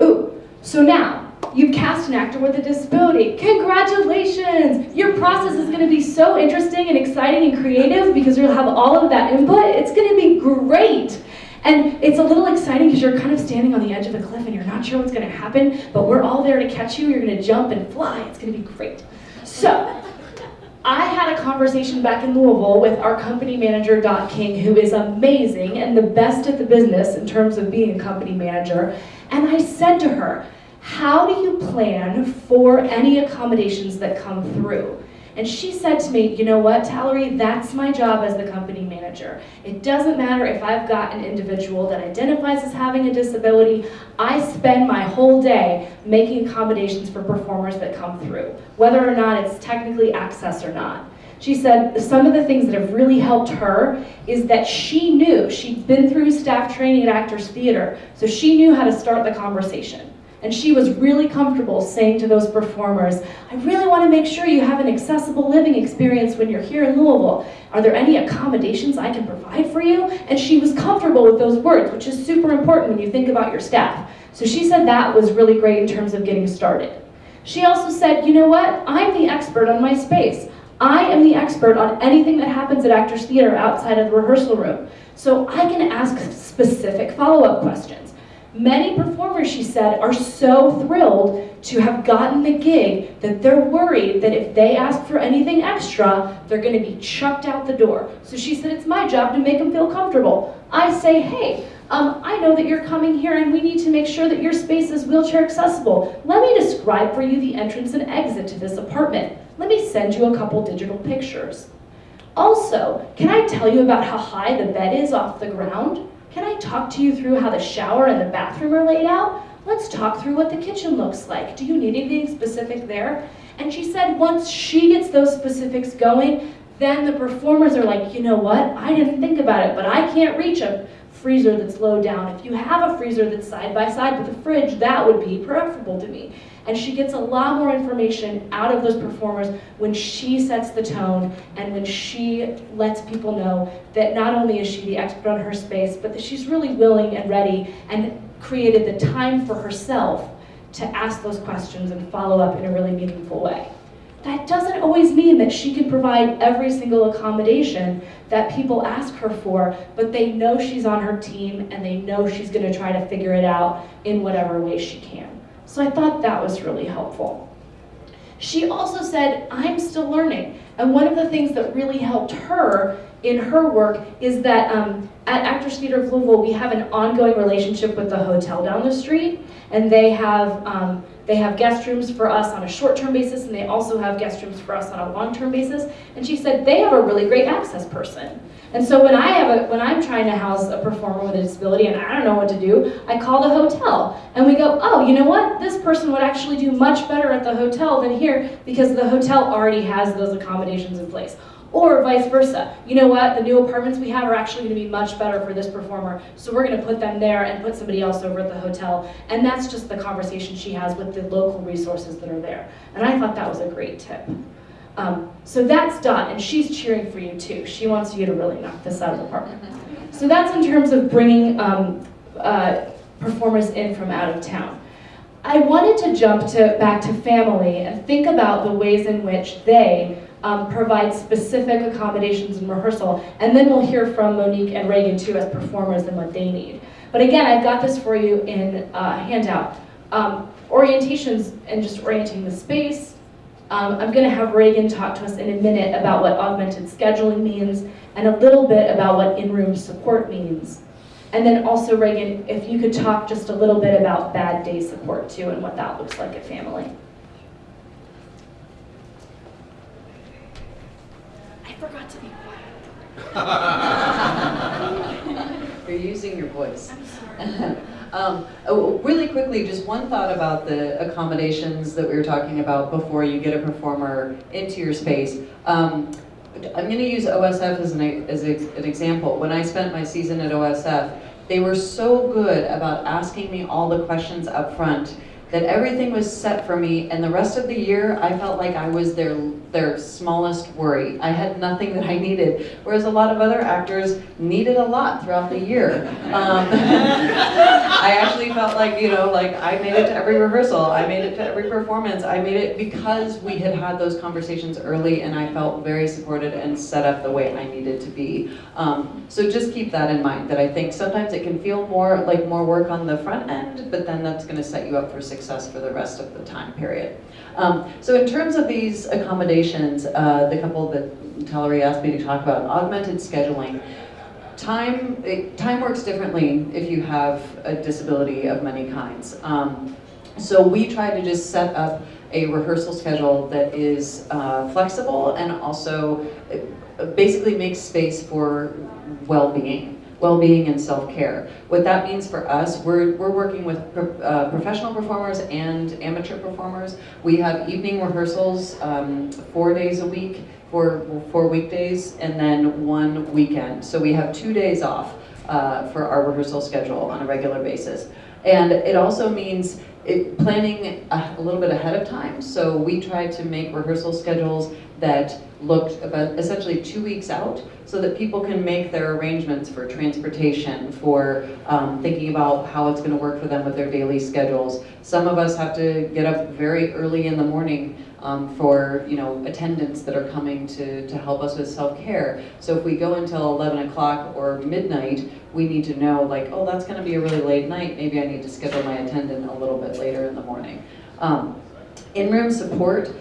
Ooh, so now you've cast an actor with a disability. Congratulations! Your process is gonna be so interesting and exciting and creative because you'll have all of that input. It's gonna be great. And it's a little exciting because you're kind of standing on the edge of a cliff and you're not sure what's going to happen, but we're all there to catch you. You're going to jump and fly. It's going to be great. So, I had a conversation back in Louisville with our company manager, Dot King, who is amazing and the best at the business in terms of being a company manager. And I said to her, How do you plan for any accommodations that come through? And she said to me, you know what, Talleri, that's my job as the company manager. It doesn't matter if I've got an individual that identifies as having a disability, I spend my whole day making accommodations for performers that come through, whether or not it's technically access or not. She said some of the things that have really helped her is that she knew, she'd been through staff training at Actors Theater, so she knew how to start the conversation. And she was really comfortable saying to those performers, I really want to make sure you have an accessible living experience when you're here in Louisville. Are there any accommodations I can provide for you? And she was comfortable with those words, which is super important when you think about your staff. So she said that was really great in terms of getting started. She also said, you know what? I'm the expert on my space. I am the expert on anything that happens at Actors Theater outside of the rehearsal room. So I can ask specific follow-up questions. Many performers, she said, are so thrilled to have gotten the gig that they're worried that if they ask for anything extra, they're going to be chucked out the door. So she said, it's my job to make them feel comfortable. I say, hey, um, I know that you're coming here and we need to make sure that your space is wheelchair accessible. Let me describe for you the entrance and exit to this apartment. Let me send you a couple digital pictures. Also, can I tell you about how high the bed is off the ground? Can I talk to you through how the shower and the bathroom are laid out? Let's talk through what the kitchen looks like. Do you need anything specific there? And she said once she gets those specifics going, then the performers are like, you know what? I didn't think about it, but I can't reach a freezer that's low down. If you have a freezer that's side by side with a fridge, that would be preferable to me. And she gets a lot more information out of those performers when she sets the tone and when she lets people know that not only is she the expert on her space, but that she's really willing and ready and created the time for herself to ask those questions and follow up in a really meaningful way. That doesn't always mean that she can provide every single accommodation that people ask her for, but they know she's on her team and they know she's gonna try to figure it out in whatever way she can. So I thought that was really helpful. She also said, I'm still learning. And one of the things that really helped her in her work is that um, at Actors Theater of Louisville, we have an ongoing relationship with the hotel down the street, and they have um, they have guest rooms for us on a short-term basis, and they also have guest rooms for us on a long-term basis. And she said they have a really great access person. And so when I have a, when I'm trying to house a performer with a disability and I don't know what to do, I call the hotel and we go, oh, you know what? This person would actually do much better at the hotel than here because the hotel already has those accommodations in place. Or vice versa. You know what? The new apartments we have are actually going to be much better for this performer, so we're going to put them there and put somebody else over at the hotel. And that's just the conversation she has with the local resources that are there. And I thought that was a great tip. Um, so that's done, and she's cheering for you too. She wants you to really knock this out of the park. So that's in terms of bringing um, uh, performers in from out of town. I wanted to jump to back to Phamaly and think about the ways in which they um, provide specific accommodations in rehearsal, and then we'll hear from Monique and Regan too as performers and what they need. But again, I've got this for you in uh, handout. Um, orientations and just orienting the space. Um, I'm going to have Regan talk to us in a minute about what augmented scheduling means and a little bit about what in-room support means. And then also, Reagan, if you could talk just a little bit about bad day support too and what that looks like at Phamaly. Forgot to be quiet.
You're using your voice.
I'm sorry.
Um, oh, really quickly, just one thought about the accommodations that we were talking about before you get a performer into your space. Um, I'm going to use OSF as an, as an example. When I spent my season at OSF, they were so good about asking me all the questions up front that everything was set for me and the rest of the year I felt like I was their their smallest worry. I had nothing that I needed, whereas a lot of other actors needed a lot throughout the year. Um, I actually felt like, you know, like I made it to every rehearsal, I made it to every performance, I made it because we had had those conversations early and I felt very supported and set up the way I needed to be. Um, so just keep that in mind, that I think sometimes it can feel more like more work on the front end, but then that's gonna set you up for success for the rest of the time period. Um, so in terms of these accommodations, uh, the couple that Talleri asked me to talk about, augmented scheduling, time, it, time works differently if you have a disability of many kinds. Um, so we try to just set up a rehearsal schedule that is uh, flexible and also uh, basically makes space for well-being well-being and self-care. What that means for us, we're, we're working with pro uh, professional performers and amateur performers. We have evening rehearsals um, four days a week, for four weekdays, and then one weekend. So we have two days off uh, for our rehearsal schedule on a regular basis. And it also means it, planning a, a, little bit ahead of time. So we try to make rehearsal schedules that looked about essentially two weeks out so that people can make their arrangements for transportation, for um, thinking about how it's going to work for them with their daily schedules. Some of us have to get up very early in the morning um, for you know attendants that are coming to, to help us with self-care. So if we go until 11 o'clock or midnight, we need to know like, oh, that's going to be a really late night. Maybe I need to schedule my attendant a little bit later in the morning. Um, in-room support,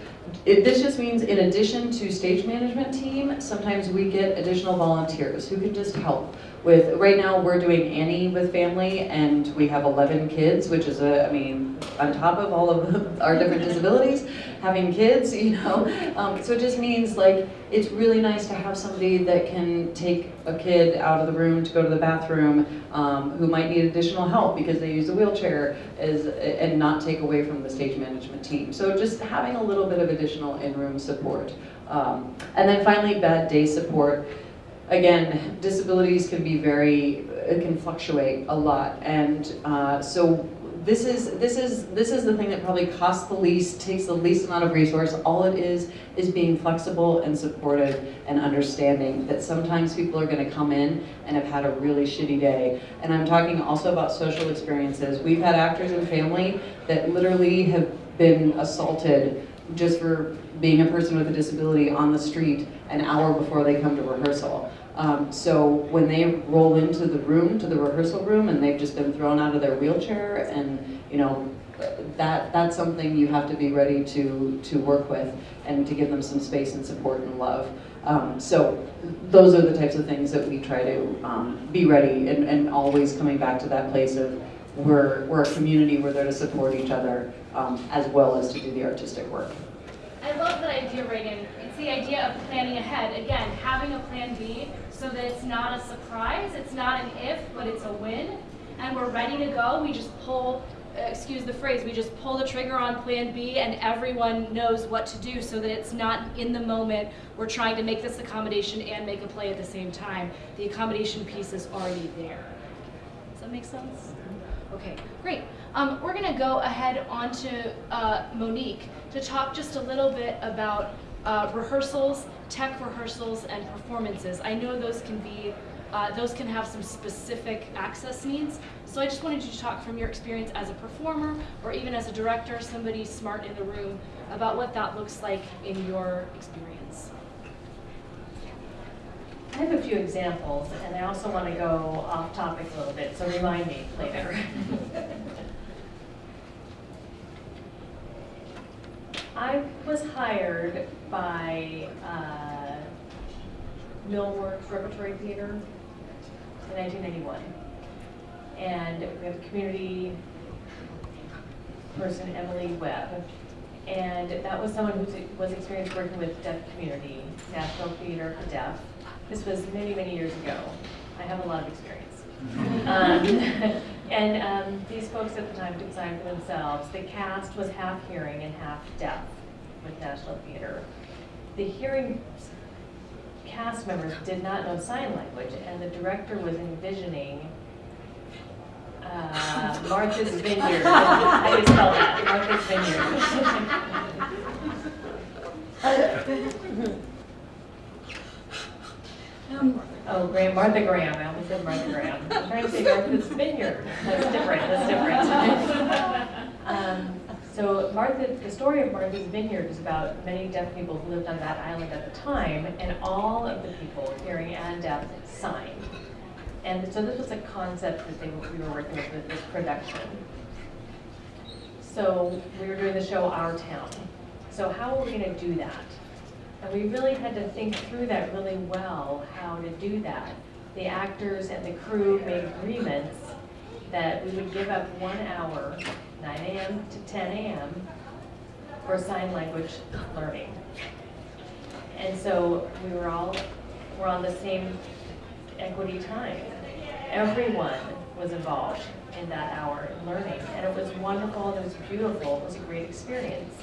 it, this just means in addition to stage management team, sometimes we get additional volunteers who can just help with, right now we're doing Annie with Phamaly and we have 11 kids, which is a, I mean, on top of all of our different disabilities, having kids, you know. Um, so it just means like, it's really nice to have somebody that can take a kid out of the room to go to the bathroom um, who might need additional help because they use a wheelchair is, and not take away from the stage management team. So just having a little bit of additional in-room support. Um, and then finally, bad day support again, disabilities can be very, it can fluctuate a lot. And uh, so this is, this, is, this is the thing that probably costs the least, takes the least amount of resource. All it is, is being flexible and supportive and understanding that sometimes people are gonna come in and have had a really shitty day. And I'm talking also about social experiences. We've had actors and family that literally have been assaulted just for being a person with a disability on the street an hour before they come to rehearsal. Um, so when they roll into the room, to the rehearsal room, and they've just been thrown out of their wheelchair, and you know, that that's something you have to be ready to to work with and to give them some space and support and love. Um, so those are the types of things that we try to um, be ready and, and always coming back to that place of we're, we're a community, we're there to support each other um, as well as to do the artistic work.
I love that idea, Regan. It's the idea of planning ahead. Again, having a plan B so that it's not a surprise, it's not an if, but it's a win. And we're ready to go. We just pull, uh, excuse the phrase, we just pull the trigger on plan B and everyone knows what to do so that it's not in the moment we're trying to make this accommodation and make a play at the same time. The accommodation piece is already there. Does that make sense? Okay, great. Um, we're going to go ahead on to uh, Monique to talk just a little bit about uh, rehearsals, tech rehearsals, and performances. I know those can be, uh, those can have some specific access needs. So I just wanted you to talk from your experience as a performer or even as a director, somebody smart in the room, about what that looks like in your experience.
I have a few examples, and I also want to go off topic a little bit, so remind me later. I was hired by uh, Milwaukee Repertory Theater in 1991. And we have a community person, Emily Webb. And that was someone who was experienced working with deaf community, National Theater for Deaf. This was many, many years ago. I have a lot of experience. um, and um, these folks at the time took sign for themselves. The cast was half hearing and half deaf with National Theater. The hearing cast members did not know sign language, and the director was envisioning uh, Martha's Vineyard. I just spell that, Martha's Vineyard. Oh, Graham, Martha Graham, I almost said Martha Graham. I'm trying to say Martha's Vineyard. That's different, that's different. Um, So Martha, the story of Martha's Vineyard is about many deaf people who lived on that island at the time, and all of the people, hearing and deaf, signed. And so this was a concept that they, we were working with with this production. So we were doing the show Our Town. So how are we gonna do that? And we really had to think through that really well, how to do that. The actors and the crew made agreements that we would give up one hour, 9 a.m. to 10 a.m., for sign language learning. And so we were all, we're on the same equity time. Everyone was involved in that hour in learning, and it was wonderful, it was beautiful, it was a great experience.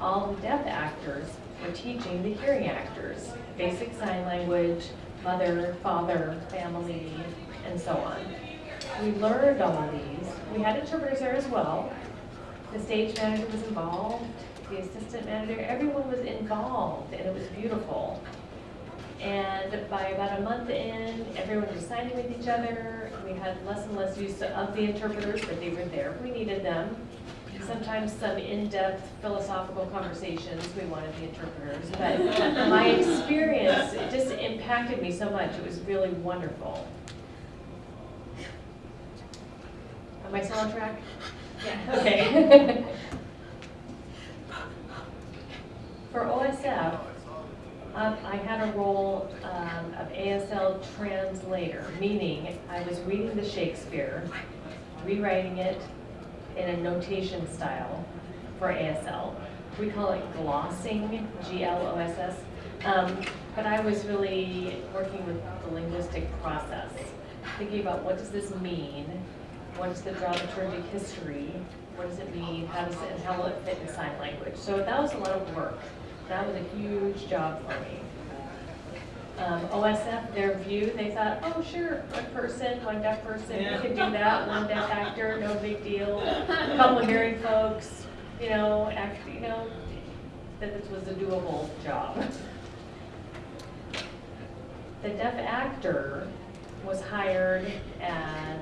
All the deaf actors teaching the hearing actors basic sign language, mother, father, family, and so on. We learned all of these. We had interpreters there as well. The stage manager was involved. the assistant manager, everyone was involved, and it was beautiful. And by about a month in, everyone was signing with each other. We had less and less use of the interpreters, but they were there we needed them. Sometimes some in-depth philosophical conversations, we wanted the interpreters. But my experience, it just impacted me so much. It was really wonderful. Am I still on track?
Yeah.
Okay. For OSF, um, I had a role um, of ASL translator, meaning I was reading the Shakespeare, rewriting it in a notation style for ASL. We call it glossing, G-L-O-S-S. Um, But I was really working with the linguistic process, thinking about what does this mean? What is the dramaturgic history? What does it mean? How does it, and how will it fit in sign language? So that was a lot of work. That was a huge job for me. Um, OSF, their view, they thought, oh, sure, one person, one deaf person, you can do that, one deaf actor, no big deal. A couple of hearing folks, you know, act, you know, that this was a doable job. The deaf actor was hired as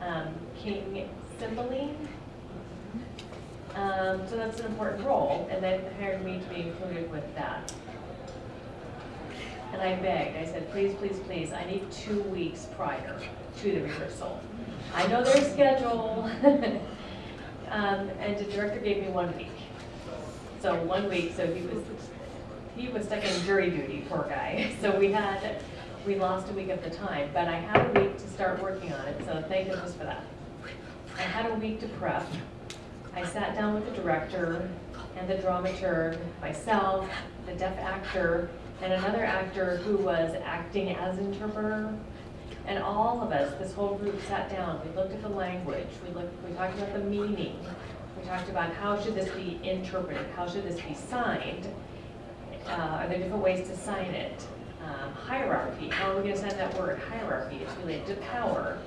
um, King Cymbeline. Um, so that's an important role, and they hired me to be included with that. And I begged, I said, please, please, please, I need two weeks prior to the rehearsal. I know their schedule. Um, and the director gave me one week. So one week, so he was, he was stuck in jury duty, poor guy. So we had, we lost a week of the time, but I had a week to start working on it, so thank goodness for that. I had a week to prep. I sat down with the director and the dramaturg, myself, the deaf actor, and another actor who was acting as interpreter. And all of us, this whole group sat down, we looked at the language, we looked, we talked about the meaning, we talked about how should this be interpreted, how should this be signed, uh, are there different ways to sign it? Um, hierarchy, how are we gonna sign that word, hierarchy, it's related to power.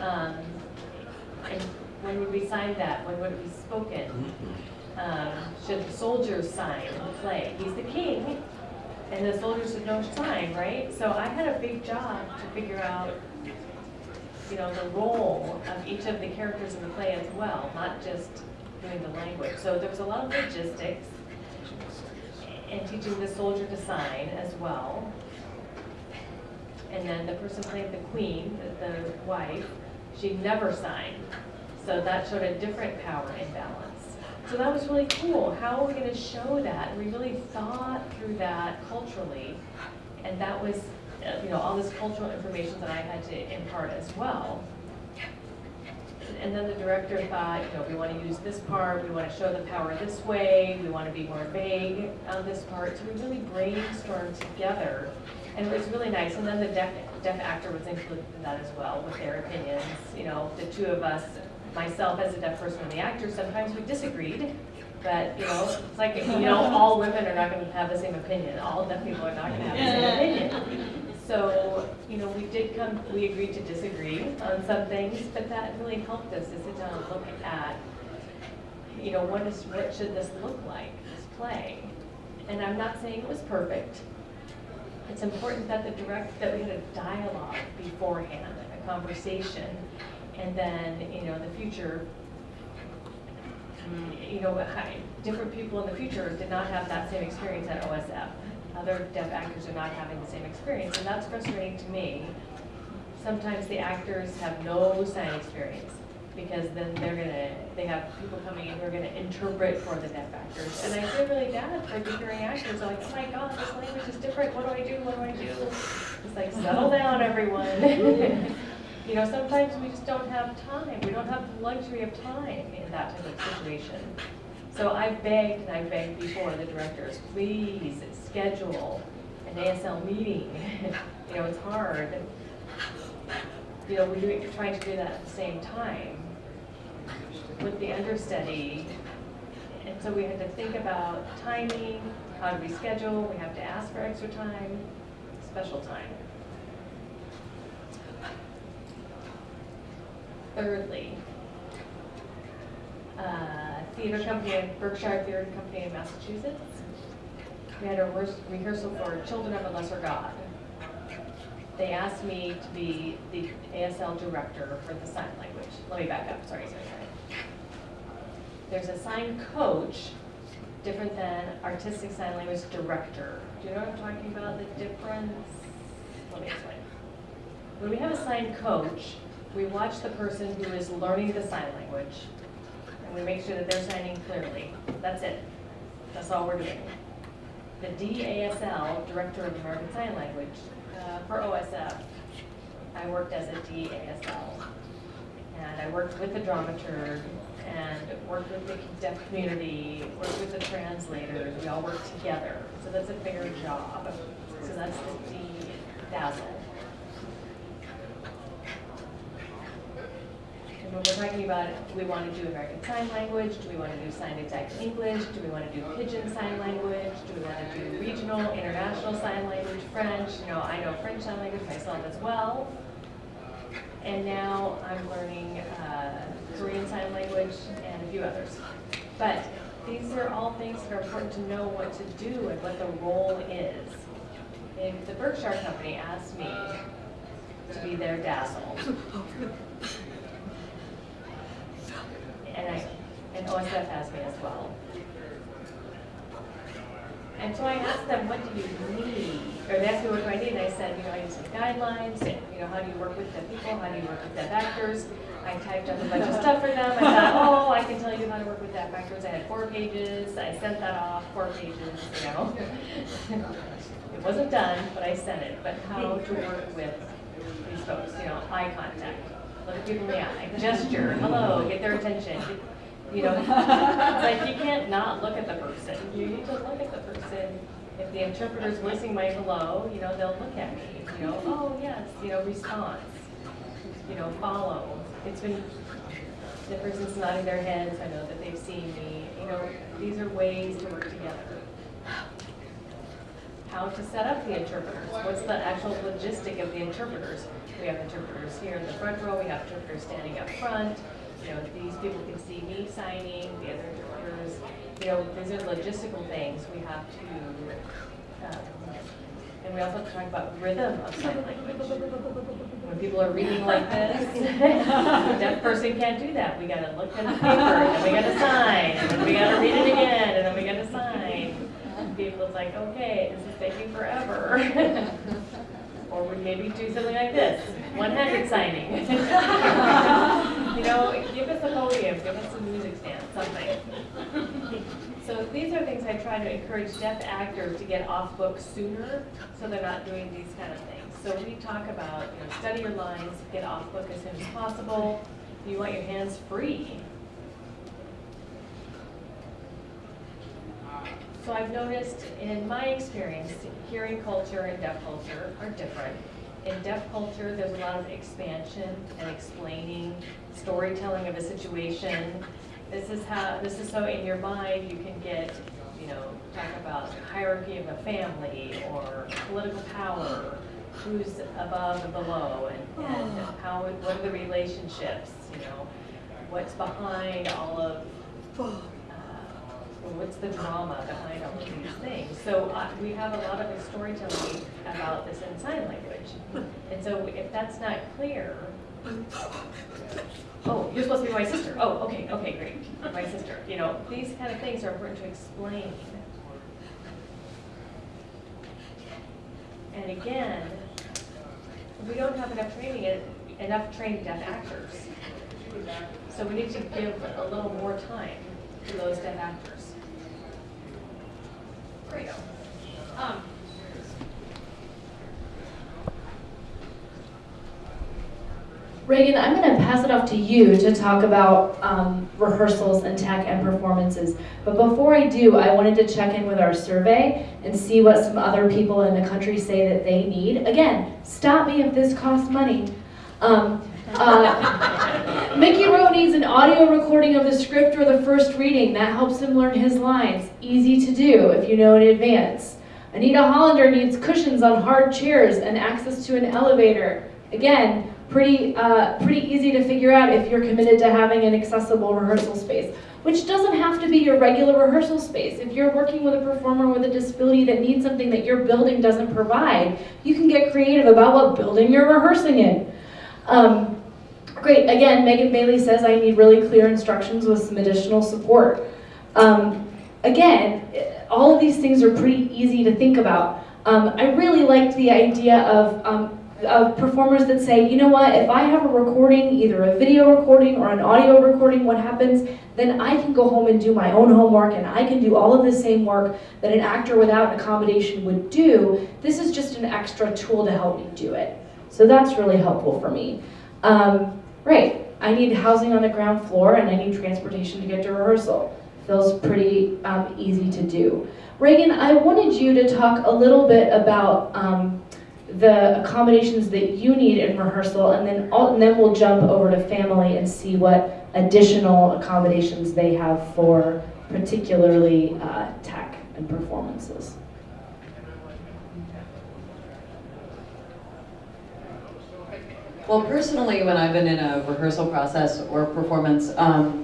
Um, and when would we sign that, when would it be spoken? Um, should the soldiers sign the play? He's the king, and the soldiers should know sign, right? So I had a big job to figure out, you know, the role of each of the characters in the play as well, not just doing the language. So there was a lot of logistics and teaching the soldier to sign as well. And then the person playing the queen, the, the wife, she never signed. So that showed a different power imbalance. So that was really cool. How are we going to show that? And we really thought through that culturally. And that was, uh, you know, all this cultural information that I had to impart as well. And then the director thought, you know, we want to use this part, we want to show the power this way, we want to be more vague on this part. So we really brainstormed together, and it was really nice. And then the deaf, deaf actor was included in that as well with their opinions. You know, the two of us, myself as a deaf person and the actor, sometimes we disagreed. But, you know, it's like, you know, all women are not going to have the same opinion. All deaf people are not going to have the same opinion. So, you know, we did come, we agreed to disagree on some things, but that really helped us to sit down and look at, you know, what is, what should this look like, this play? And I'm not saying it was perfect. It's important that the direct, that we had a dialogue beforehand, a conversation, and then, you know, in the future, you know, different people in the future did not have that same experience at OSF. Other deaf actors are not having the same experience, and that's frustrating to me. Sometimes the actors have no sign experience, because then they're gonna, they have people coming in who are gonna interpret for the deaf actors. And I feel really bad for the hearing actors, like, oh my god, this language is different, what do I do, what do I do? It's like, settle down, everyone. You know, sometimes we just don't have time, we don't have the luxury of time in that type of situation. So I begged, and I begged before the directors, please schedule an ASL meeting. You know, it's hard. You know, we're doing, trying to do that at the same time with the understudy. And so we had to think about timing, how do we schedule, we have to ask for extra time, special time. Thirdly, uh, theater company, Berkshire Theater Company in Massachusetts. We had a rehears- rehearsal for Children of a Lesser God. They asked me to be the ASL director for the sign language. Let me back up, sorry, sorry, sorry. There's a sign coach, different than artistic sign language director. Do you know what I'm talking about, the difference? Let me explain. When we have a sign coach, we watch the person who is learning the sign language, and we make sure that they're signing clearly. That's it. That's all we're doing. The DASL, Director of American Sign Language, uh, for OSF, I worked as a DASL. And I worked with the dramaturg, and worked with the deaf community, worked with the translators, we all worked together. So that's a bigger job. So that's the DASL. And when we're talking about, do we want to do American Sign Language? Do we want to do Sign Exact English? Do we want to do Pidgin Sign Language? Do we want to do regional, international sign language, French? You know, I know French Sign Language myself as well. And now I'm learning uh, Korean Sign Language and a few others. But these are all things that are important to know what to do and what the role is. If the Berkshire Company asked me to be their DASL, and I, and OSF has me as well. And so I asked them, what do you need? Or they asked me, what do I need? And I said, you know, I need some guidelines, and, you know, how do you work with the people? How do you work with the actors? I typed up a bunch of stuff for them. I thought, oh, I can tell you how to work with that actors. I had four pages. I sent that off, four pages, you know. It wasn't done, but I sent it. But how to work with these folks, you know, eye contact, look people in the eye, gesture, hello, get their attention. You know, like you can't not look at the person. You need to look at the person. If the interpreter's voicing my hello, you know, they'll look at me. You know, oh yes, you know, response. You know, follow. It's been the person's nodding their heads. I know that they've seen me. You know, these are ways to work together how to set up the interpreters. What's the actual logistic of the interpreters? We have interpreters here in the front row, we have interpreters standing up front. You know, these people can see me signing, the other interpreters, you know, these are logistical things we have to, um, and we also have to talk about rhythm of sign language. When people are reading like this, a deaf person can't do that. We gotta look at the paper, and then we gotta sign, and then we gotta read it again, and then we gotta sign people's like, okay, this is taking forever. Or we maybe do something like this, one-handed signing. You know, give us a podium, give us a music stand, something. So these are things I try to encourage deaf actors to get off book sooner, so they're not doing these kind of things. So we talk about, you know, study your lines, get off book as soon as possible. You want your hands free, So I've noticed in my experience, hearing culture and deaf culture are different. In deaf culture, there's a lot of expansion and explaining, storytelling of a situation. This is how, this is so in your mind you can get, you know, talk about hierarchy of a family or political power, who's above and below, and, and how, what are the relationships, you know? What's behind all of uh, what's the drama behind all of these things? So uh, we have a lot of storytelling about this in sign language. And so if that's not clear, oh, you're supposed to be my sister. Oh, okay, okay, great, my sister. You know, these kind of things are important to explain. And again, we don't have enough training, enough trained deaf actors. So we need to give a little more time to those deaf actors. Um,
Regan, I'm going to pass it off to you to talk about um, rehearsals and tech and performances. But before I do, I wanted to check in with our survey and see what some other people in the country say that they need. Again, stop me if this costs money. Um, uh, Mickey Rowe needs an audio recording of the script or the first reading. That helps him learn his lines. Easy to do if you know in advance. Anita Hollander needs cushions on hard chairs and access to an elevator. Again, pretty, uh, pretty easy to figure out if you're committed to having an accessible rehearsal space. which doesn't have to be your regular rehearsal space. If you're working with a performer with a disability that needs something that your building doesn't provide, you can get creative about what building you're rehearsing in. Um, great, again, Megan Bailey says I need really clear instructions with some additional support. Um, again, all of these things are pretty easy to think about. Um, I really liked the idea of, um, of performers that say, you know what, if I have a recording, either a video recording or an audio recording, what happens, then I can go home and do my own homework and I can do all of the same work that an actor without an accommodation would do. This is just an extra tool to help me do it. So that's really helpful for me. Um, right, I need housing on the ground floor and I need transportation to get to rehearsal. Feels pretty um, easy to do. Regan, I wanted you to talk a little bit about um, the accommodations that you need in rehearsal, and then all, and then we'll jump over to Phamaly and see what additional accommodations they have for particularly uh, tech and performances.
Well, personally, when I've been in a rehearsal process or performance, um,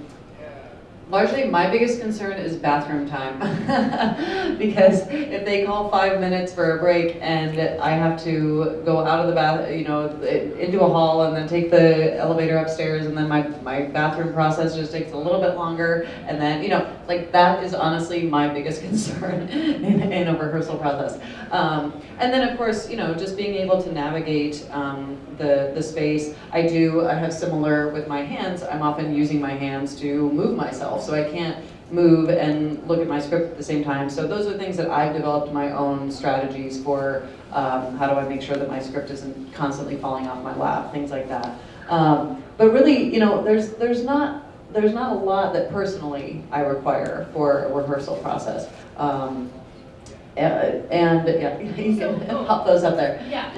largely my biggest concern is bathroom time. because if they call five minutes for a break and I have to go out of the bath, you know, into a hall and then take the elevator upstairs and then my, my bathroom process just takes a little bit longer and then, you know, like that is honestly my biggest concern in, in a rehearsal process. Um, and then of course, you know, just being able to navigate um, the, the space. I do, I have similar with my hands, I'm often using my hands to move myself, so I can't move and look at my script at the same time. So those are things that I've developed my own strategies for um, how do I make sure that my script isn't constantly falling off my lap, things like that. Um, but really, you know, there's, there's not there's not a lot that personally I require for a rehearsal process. Um, and, and yeah, you can pop those up there.
Yeah.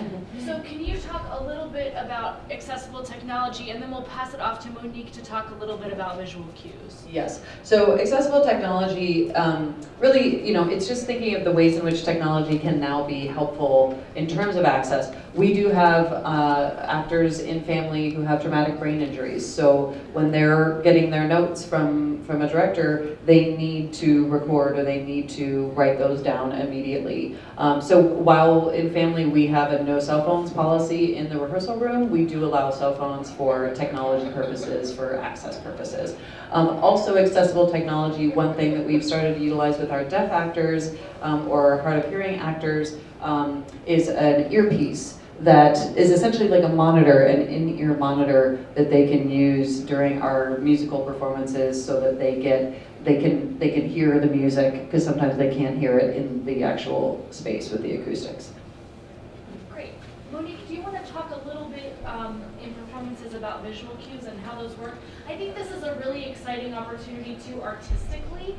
So can you talk a little bit about accessible technology and then we'll pass it off to Monique to talk a little bit about visual cues.
Yes, so accessible technology, um, really, you know, it's just thinking of the ways in which technology can now be helpful in terms of access. We do have uh, actors in Phamaly who have traumatic brain injuries, so when they're getting their notes from, from a director, they need to record or they need to write those down immediately. Um, so while in Phamaly we have a no cell phones policy in the rehearsal room, we do allow cell phones for technology purposes, for access purposes. Um, also accessible technology, one thing that we've started to utilize with our deaf actors um, or hard of hearing actors um, is an earpiece that is essentially like a monitor, an in-ear monitor that they can use during our musical performances so that they get they can they can hear the music because sometimes they can't hear it in the actual space with the acoustics.
Great. Monique, do you want to talk a little bit um, in performances about visual cues and how those work? I think this is a really exciting opportunity to artistically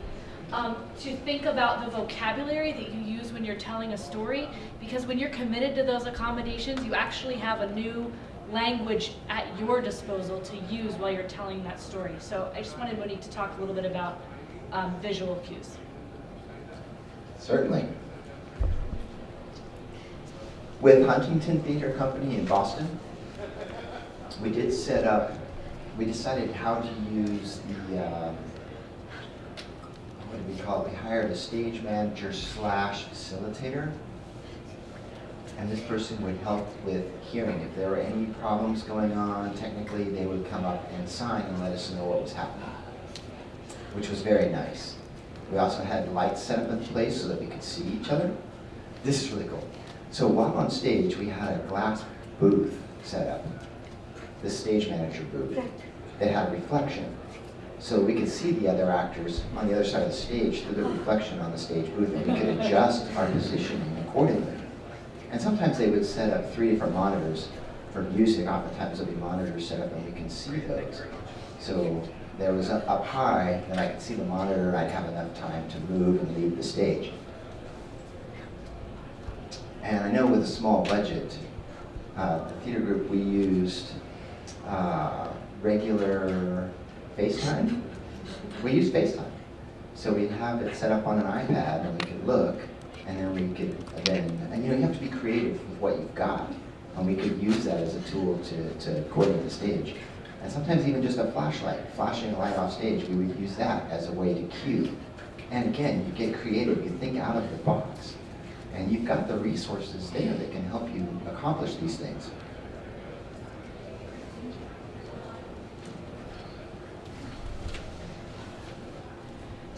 um, to think about the vocabulary that you use when you're telling a story because when you're committed to those accommodations, you actually have a new language at your disposal to use while you're telling that story. So I just wanted Monique to talk a little bit about um, visual cues.
Certainly. With Huntington Theater Company in Boston, we did set up, we decided how to use the, uh, what do we call it? We hired a stage manager slash facilitator. And this person would help with hearing. If there were any problems going on, technically, they would come up and sign and let us know what was happening, which was very nice. We also had lights set up in place so that we could see each other. This is really cool. So while on stage, we had a glass booth set up, the stage manager booth, that had reflection. So we could see the other actors on the other side of the stage through the reflection on the stage booth, and we could adjust our positioning accordingly. And sometimes they would set up three different monitors for music. Oftentimes there'll be monitors set up and we can see those. So there was up, up high, and I could see the monitor, and I'd have enough time to move and leave the stage. And I know with a small budget, uh, the theater group, we used uh, regular FaceTime. We use FaceTime. So we'd have it set up on an iPad and we could look and then we could then, and you know, you have to be creative with what you've got. And we could use that as a tool to, to coordinate the stage. And sometimes even just a flashlight, flashing a light off stage, we would use that as a way to cue. And again, you get creative, you think out of the box. And you've got the resources there that can help you accomplish these things.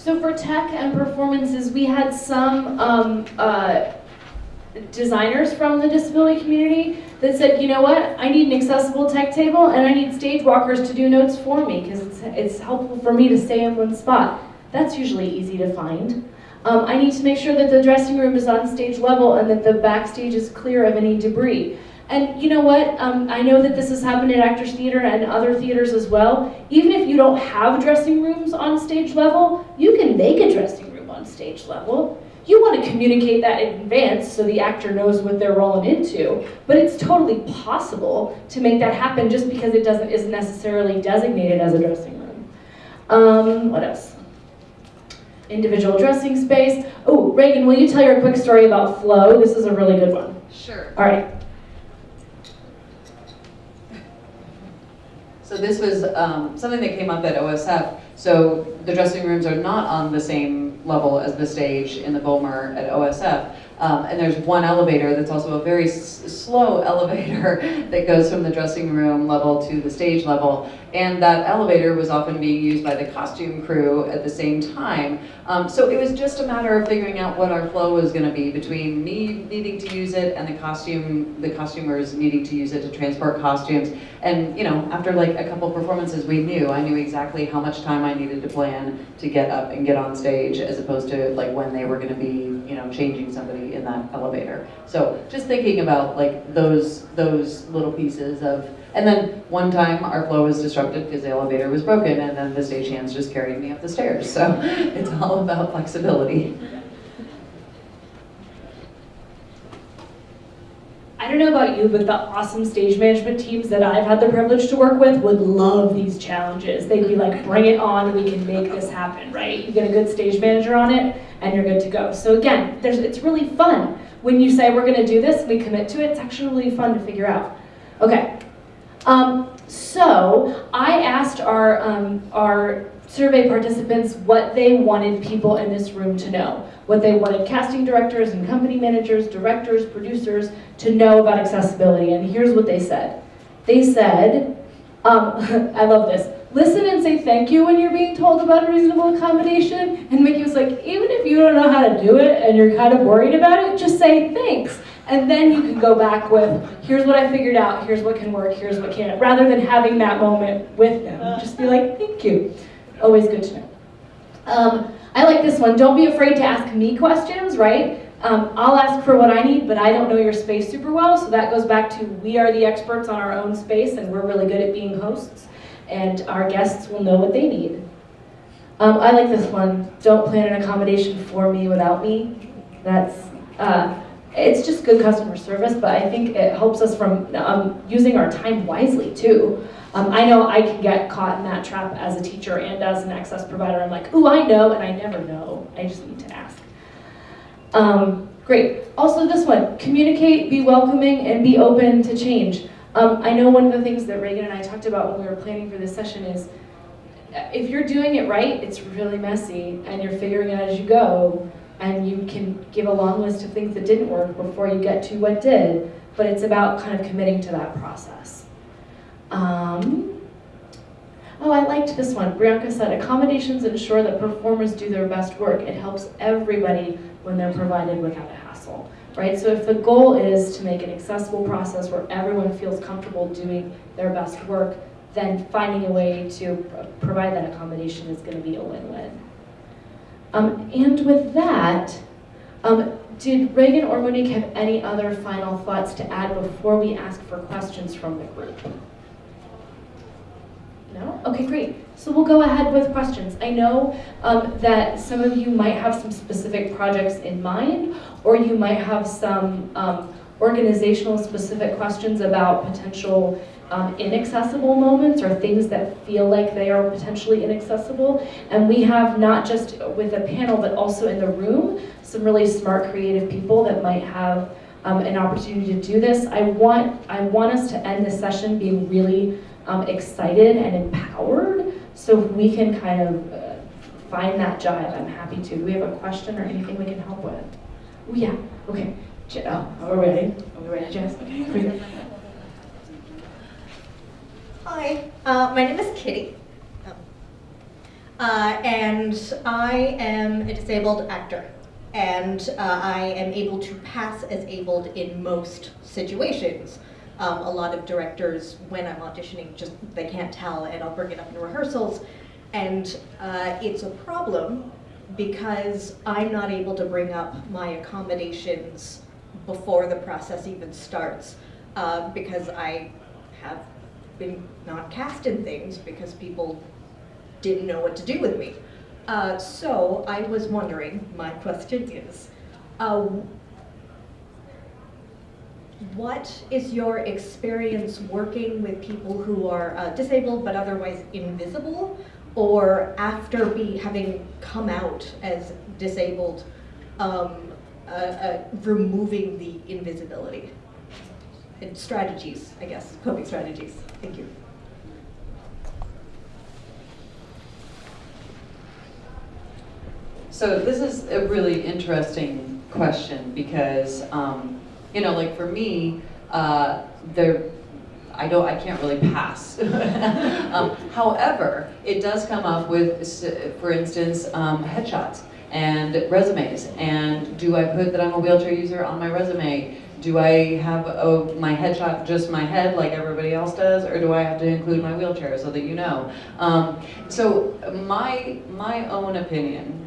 So for tech and performances, we had some um, uh, designers from the disability community that said, you know what, I need an accessible tech table and I need stage walkers to do notes for me because it's, it's helpful for me to stay in one spot. That's usually easy to find. Um, I need to make sure that the dressing room is on stage level and that the backstage is clear of any debris. And you know what? Um, I know that this has happened at Actors Theater and other theaters as well. Even if you don't have dressing rooms on stage level, you can make a dressing room on stage level. You want to communicate that in advance so the actor knows what they're rolling into. But it's totally possible to make that happen just because it doesn't isn't necessarily designated as a dressing room. Um, what else? Individual dressing space. Oh, Regan, will you tell your quick story about flow? This is a really good one.
Sure.
All right.
So this was um, something that came up at OSF. So the dressing rooms are not on the same level as the stage in the Bowmer at OSF. Um, and there's one elevator that's also a very slow elevator that goes from the dressing room level to the stage level. And that elevator was often being used by the costume crew at the same time. Um, so it was just a matter of figuring out what our flow was going to be between me needing to use it and the costume, the costumers needing to use it to transport costumes. And you know, after like a couple performances, we knew I knew exactly how much time I needed to plan to get up and get on stage, as opposed to like when they were going to be, you know, changing somebody in that elevator. So just thinking about like those those little pieces of and then one time our flow was disrupted because the elevator was broken and then the stagehands just carried me up the stairs. So it's all about flexibility.
I don't know about you, but the awesome stage management teams that I've had the privilege to work with would love these challenges. They'd be like, bring it on, we can make this happen, right? You get a good stage manager on it, and you're good to go. So again, it's really fun. When you say we're gonna do this, we commit to it, it's actually really fun to figure out. Okay, um, so I asked our, um, our survey participants what they wanted people in this room to know. What they wanted casting directors and company managers, directors, producers to know about accessibility. And here's what they said. They said, um, I love this, listen and say thank you when you're being told about a reasonable accommodation. And Mickey was like, even if you don't know how to do it and you're kind of worried about it, just say thanks. And then you can go back with, here's what I figured out, here's what can work, here's what can't, rather than having that moment with them. Just be like, thank you. Always good to know. Um, I like this one. Don't be afraid to ask me questions, right? Um, I'll ask for what I need, but I don't know your space super well, so that goes back to we are the experts on our own space, and we're really good at being hosts, and our guests will know what they need. Um, I like this one. Don't plan an accommodation for me without me. That's uh, it's just good customer service, but I think it helps us from um, using our time wisely too. Um, I know I can get caught in that trap as a teacher and as an access provider. I'm like, ooh, I know, and I never know. I just need to ask. Um, great. Also this one, communicate, be welcoming, and be open to change. Um, I know one of the things that Regan and I talked about when we were planning for this session is if you're doing it right, it's really messy, and you're figuring it out as you go, and you can give a long list of things that didn't work before you get to what did, but it's about kind of committing to that process. Um, oh, I liked this one. Brianka said, accommodations ensure that performers do their best work. It helps everybody when they're provided without a hassle, right? So if the goal is to make an accessible process where everyone feels comfortable doing their best work, then finding a way to provide that accommodation is going to be a win-win. Um, and with that, um, did Regan or Monique have any other final thoughts to add before we ask for questions from the group? No? Okay, great. So we'll go ahead with questions. I know um, that some of you might have some specific projects in mind, or you might have some um, organizational specific questions about potential um, inaccessible moments or things that feel like they are potentially inaccessible. And we have not just with a panel, but also in the room, some really smart, creative people that might have um, an opportunity to do this. I want, I want us to end this session being really um, excited and empowered. So if we can kind of uh, find that jive, I'm happy to. Do we have a question or anything we can help with? Oh, yeah, okay. Oh, are we ready? Are we ready, Jess? Okay, great.
Hi, uh, my name is Kitty. Uh, and I am a disabled actor. And uh, I am able to pass as abled in most situations. Um, a lot of directors, when I'm auditioning, just they can't tell, and I'll bring it up in rehearsals. And uh, it's a problem because I'm not able to bring up my accommodations before the process even starts uh, because I have been not cast in things because people didn't know what to do with me. Uh, so I was wondering, my question is, uh, what is your experience working with people who are uh, disabled but otherwise invisible, or after be having come out as disabled, um, uh, uh, removing the invisibility? And strategies, I guess, coping strategies. Thank you.
So this is a really interesting question because, um, you know, like for me, uh, there, I don't, I can't really pass. um, however, it does come up with, for instance, um, headshots and resumes. And do I put that I'm a wheelchair user on my resume? Do I have a, my headshot just my head like everybody else does, or do I have to include my wheelchair so that you know? Um, so my my own opinion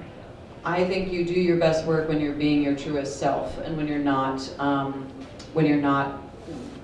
I think you do your best work when you're being your truest self and when you're not um, when you're not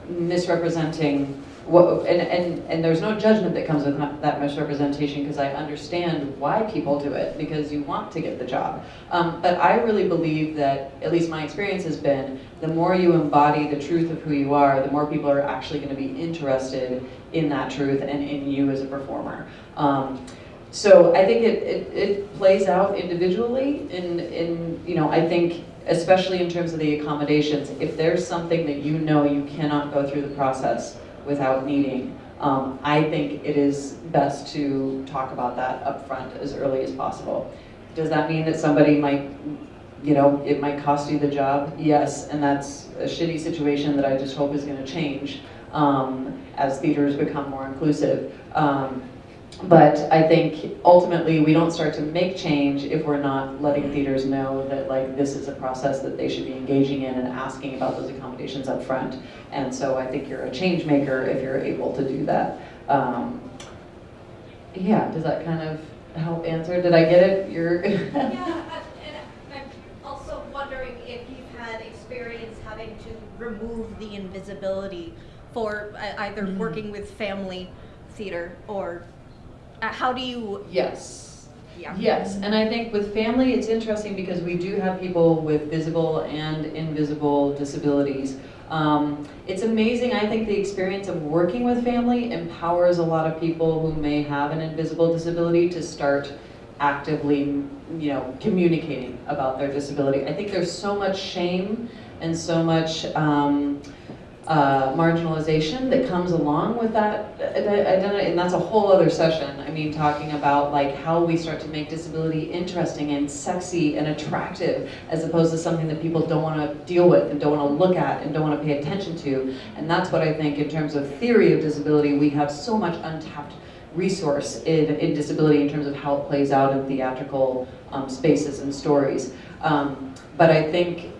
misrepresenting what and, and and there's no judgment that comes with that misrepresentation because I understand why people do it because you want to get the job. Um, but I really believe that at least my experience has been the more you embody the truth of who you are the more people are actually going to be interested in that truth and in you as a performer. Um, so I think it, it, it plays out individually in, in, you know, I think especially in terms of the accommodations, if there's something that you know you cannot go through the process without needing, um, I think it is best to talk about that up front as early as possible. Does that mean that somebody might, you know, it might cost you the job? Yes, and that's a shitty situation that I just hope is gonna change um, as theaters become more inclusive. Um, but I think ultimately we don't start to make change if we're not letting theaters know that like this is a process that they should be engaging in and asking about those accommodations up front. And so I think you're a change maker if you're able to do that. Um, yeah, does that kind of help answer? Did I get it? You're
Yeah, uh, and I'm also wondering if you've had experience having to remove the invisibility for either
Mm.
working with Phamaly theater or uh, how do you,
yes.
yeah.
Yes, and I think with Phamaly, it's interesting because we do have people with visible and invisible disabilities. Um, it's amazing, I think the experience of working with Phamaly empowers a lot of people who may have an invisible disability to start actively, you know, communicating about their disability. I think there's so much shame and so much um, uh, marginalization that comes along with that identity, and that's a whole other session. I mean, talking about like how we start to make disability interesting and sexy and attractive, as opposed to something that people don't want to deal with and don't want to look at and don't want to pay attention to. And that's what I think in terms of theory of disability, we have so much untapped resource in, in disability in terms of how it plays out in theatrical um, spaces and stories. Um, but I think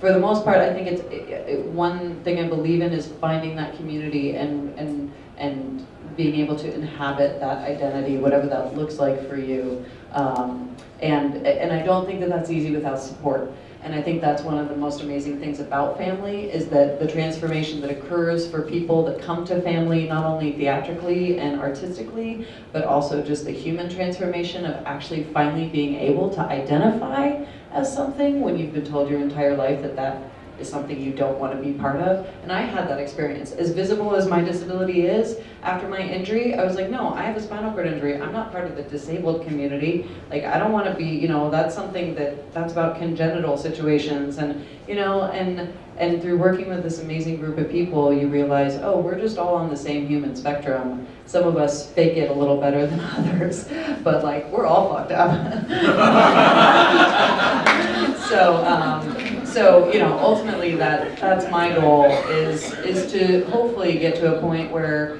for the most part, I think it's it, it, one thing I believe in is finding that community and and and being able to inhabit that identity, whatever that looks like for you. Um, and and I don't think that that's easy without support. And I think that's one of the most amazing things about Phamaly is that the transformation that occurs for people that come to Phamaly, not only theatrically and artistically, but also just the human transformation of actually finally being able to identify as something when you've been told your entire life that that is something you don't want to be part of. And I had that experience. As visible as my disability is, after my injury, I was like, no, I have a spinal cord injury. I'm not part of the disabled community. Like, I don't want to be, you know, that's something that, that's about congenital situations. And, you know, and, and through working with this amazing group of people, you realize, oh, we're just all on the same human spectrum. Some of us fake it a little better than others, but like, we're all fucked up. so, um, so, you know, ultimately that, that's my goal is, is to hopefully get to a point where,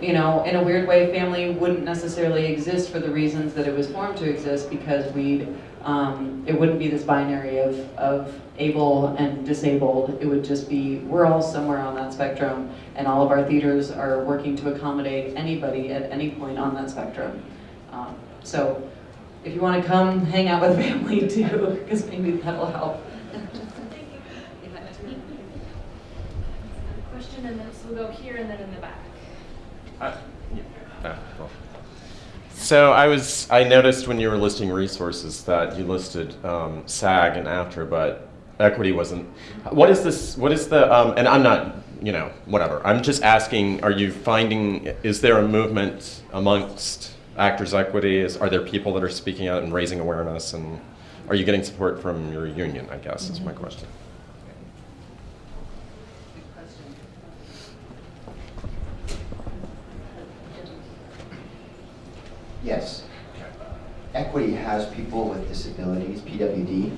you know, in a weird way, Phamaly wouldn't necessarily exist for the reasons that it was formed to exist because we, um, it wouldn't be this binary of, of able and disabled. It would just be, we're all somewhere on that spectrum and all of our theaters are working to accommodate anybody at any point on that spectrum. Um, so if you want to come hang out with Phamaly too, because maybe that'll help.
Question, and then, so we'll go here and then in the back.
Uh, yeah. Ah, well. So I was, I noticed when you were listing resources that you listed um, SAG and AFTRA, but equity wasn't. What is this, what is the, um, and I'm not, you know, whatever. I'm just asking, are you finding, is there a movement amongst Actors Equity? Is, are there people that are speaking out and raising awareness? And are you getting support from your union, I guess, is my question.
Yes. Equity has people with disabilities, PWD.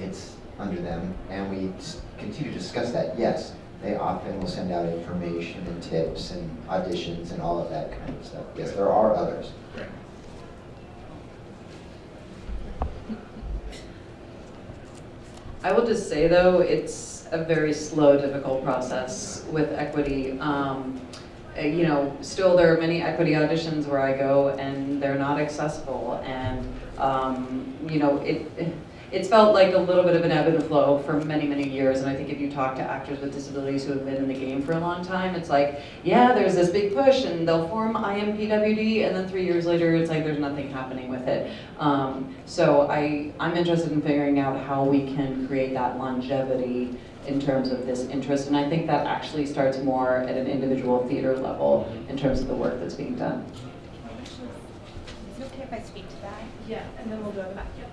It's under them, and we continue to discuss that. Yes, they often will send out information and tips and auditions and all of that kind of stuff. Yes, there are others.
I will just say though, it's a very slow, difficult process with equity. Um, uh, you know, still there are many equity auditions where I go and they're not accessible and, um, you know, it, it's felt like a little bit of an ebb and flow for many, many years. And I think if you talk to actors with disabilities who have been in the game for a long time, it's like, yeah, there's this big push and they'll form IMPWD and then three years later, it's like there's nothing happening with it. Um, so I, I'm interested in figuring out how we can create that longevity in terms of this interest. And I think that actually starts more at an individual theater level in terms of the work that's being done.
Is it okay if I speak to that?
Yeah, and then we'll go to the back. Yep.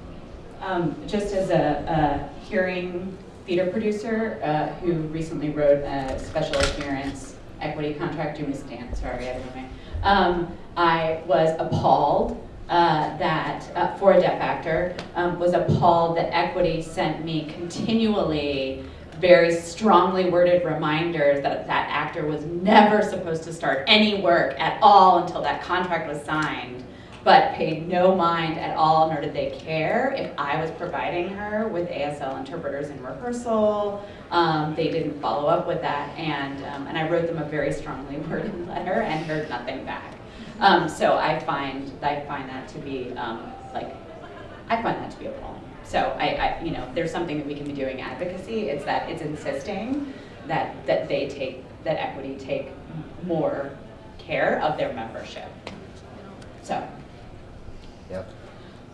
Um, just as a, a hearing theater producer uh, who recently wrote a special appearance equity contract, do me stand, sorry, I don't know. Um, I was appalled uh, that, uh, for a deaf actor, um, was appalled that equity sent me continually very strongly worded reminders that that actor was never supposed to start any work at all until that contract was signed but paid no mind at all, nor did they care if I was providing her with ASL interpreters in rehearsal. Um, they didn't follow up with that, and um, and I wrote them a very strongly worded letter and heard nothing back. Um, so I find I find that to be um, like I find that to be appalling. So I, I, you know, there's something that we can be doing advocacy. It's that it's insisting that that they take that equity take more care of their membership. So.
Yep.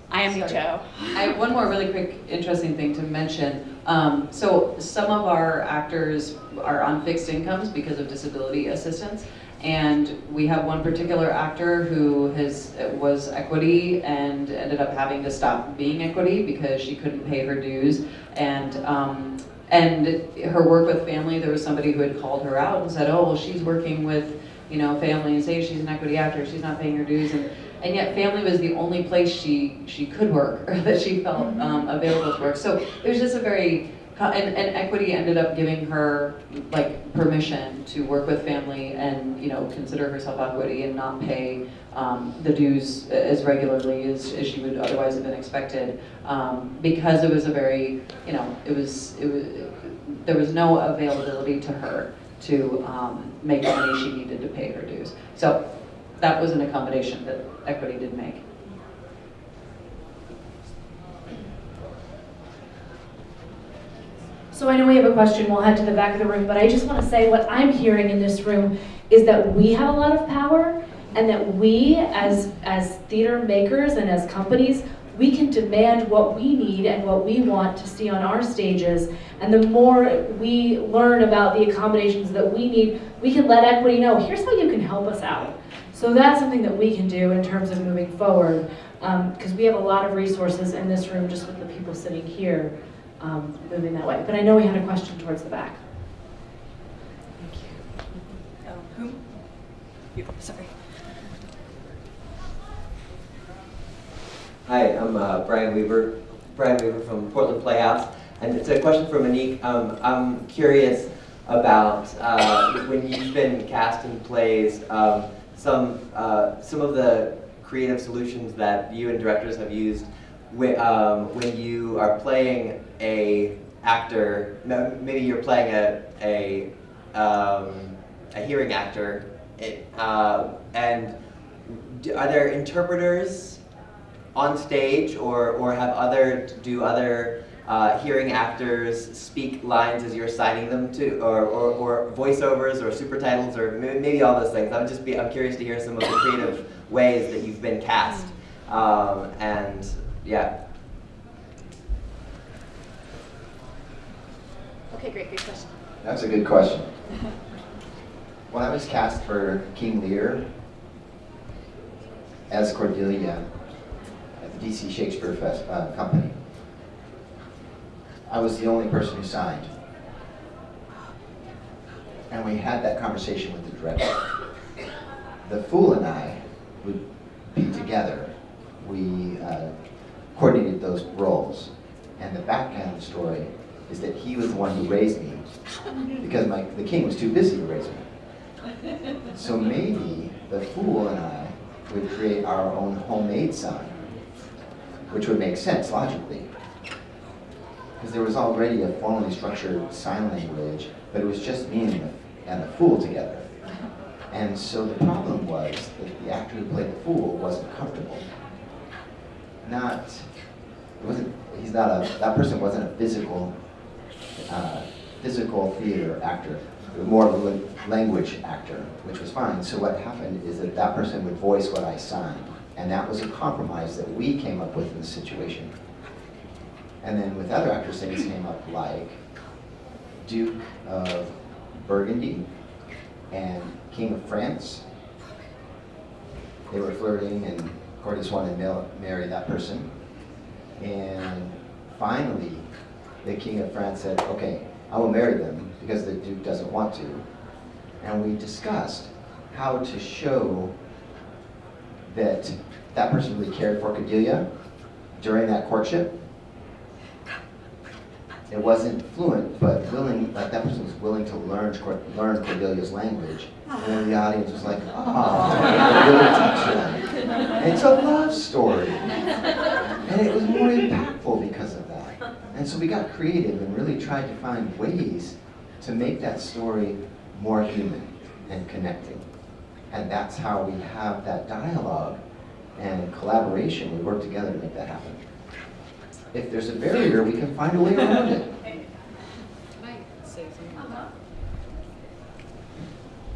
I am
Sorry.
Joe.
I have one more really quick, interesting thing to mention. Um, so some of our actors are on fixed incomes because of disability assistance. And we have one particular actor who has, was equity and ended up having to stop being equity because she couldn't pay her dues. And, um, and her work with Phamaly, there was somebody who had called her out and said, oh, well, she's working with, you know, Phamaly and say she's an equity actor, she's not paying her dues. And, and yet Phamaly was the only place she, she could work, or that she felt um, available to work. So it was just a very, and, and equity ended up giving her like permission to work with Phamaly and, you know, consider herself equity and not pay um, the dues as regularly as, as she would otherwise have been expected. Um, because it was a very, you know, it was, it was, there was no availability to her to um, make the money she needed to pay her dues. So that was an accommodation that equity did make.
So I know we have a question, we'll head to the back of the room, but I just want to say what I'm hearing in this room is that we have a lot of power and that we as, as theater makers and as companies, we can demand what we need and what we want to see on our stages. And the more we learn about the accommodations that we need, we can let equity know, here's how you can help us out. So that's something that we can do in terms of moving forward, um, because we have a lot of resources in this room just with the people sitting here um, moving that way. But I know we had a question towards the back.
thank Um, whom? You, sorry.
Hi, I'm uh, Brian Weaver, Brian Weaver from Portland Playhouse, and it's a question for Monique. Um, I'm curious about uh, when you've been casting plays, um, some uh, some of the creative solutions that you and directors have used when, um, when you are playing a actor. Maybe you're playing a a um, a hearing actor, it, uh, and are there interpreters on stage or, or have other, do other uh, hearing actors speak lines as you're signing them to, or, or, or voiceovers or super titles or maybe, maybe all those things. I'm just be, I'm curious to hear some of the creative ways that you've been cast. Um, and yeah.
Okay, great, good question.
That's a good question. When I was cast for King Lear as Cordelia at the DC Shakespeare Fest, uh, Company, I was the only person who signed. And we had that conversation with the director. The Fool and I would be together. We uh, coordinated those roles. And the background story is that he was the one who raised me because my, the king was too busy to raise me. So maybe the fool and I would create our own homemade sign, which would make sense logically. Because there was already a formally structured sign language, but it was just me and the, and the fool together. And so the problem was that the actor who played the fool wasn't comfortable. Not, it wasn't, he's not a, that person wasn't a physical uh, physical theater actor, more of a language actor, which was fine. So what happened is that that person would voice what I signed, and that was a compromise that we came up with in the situation. And then with other actors, things came up like Duke of Burgundy and King of France. They were flirting, and Cordes wanted to marry that person. And finally, the King of France said, okay, I will marry them because the Duke doesn't want to. And we discussed how to show that that person really cared for Cordelia during that courtship. It wasn't fluent, but willing, like that person was willing to learn, learn Cordelia's language. And the audience was like, oh, really touched them. It's a love story. And it was more impactful because of that. And so we got creative and really tried to find ways to make that story more human and connecting. And that's how we have that dialogue and collaboration. We work together to make that happen. If there's a barrier, we can find a way around it.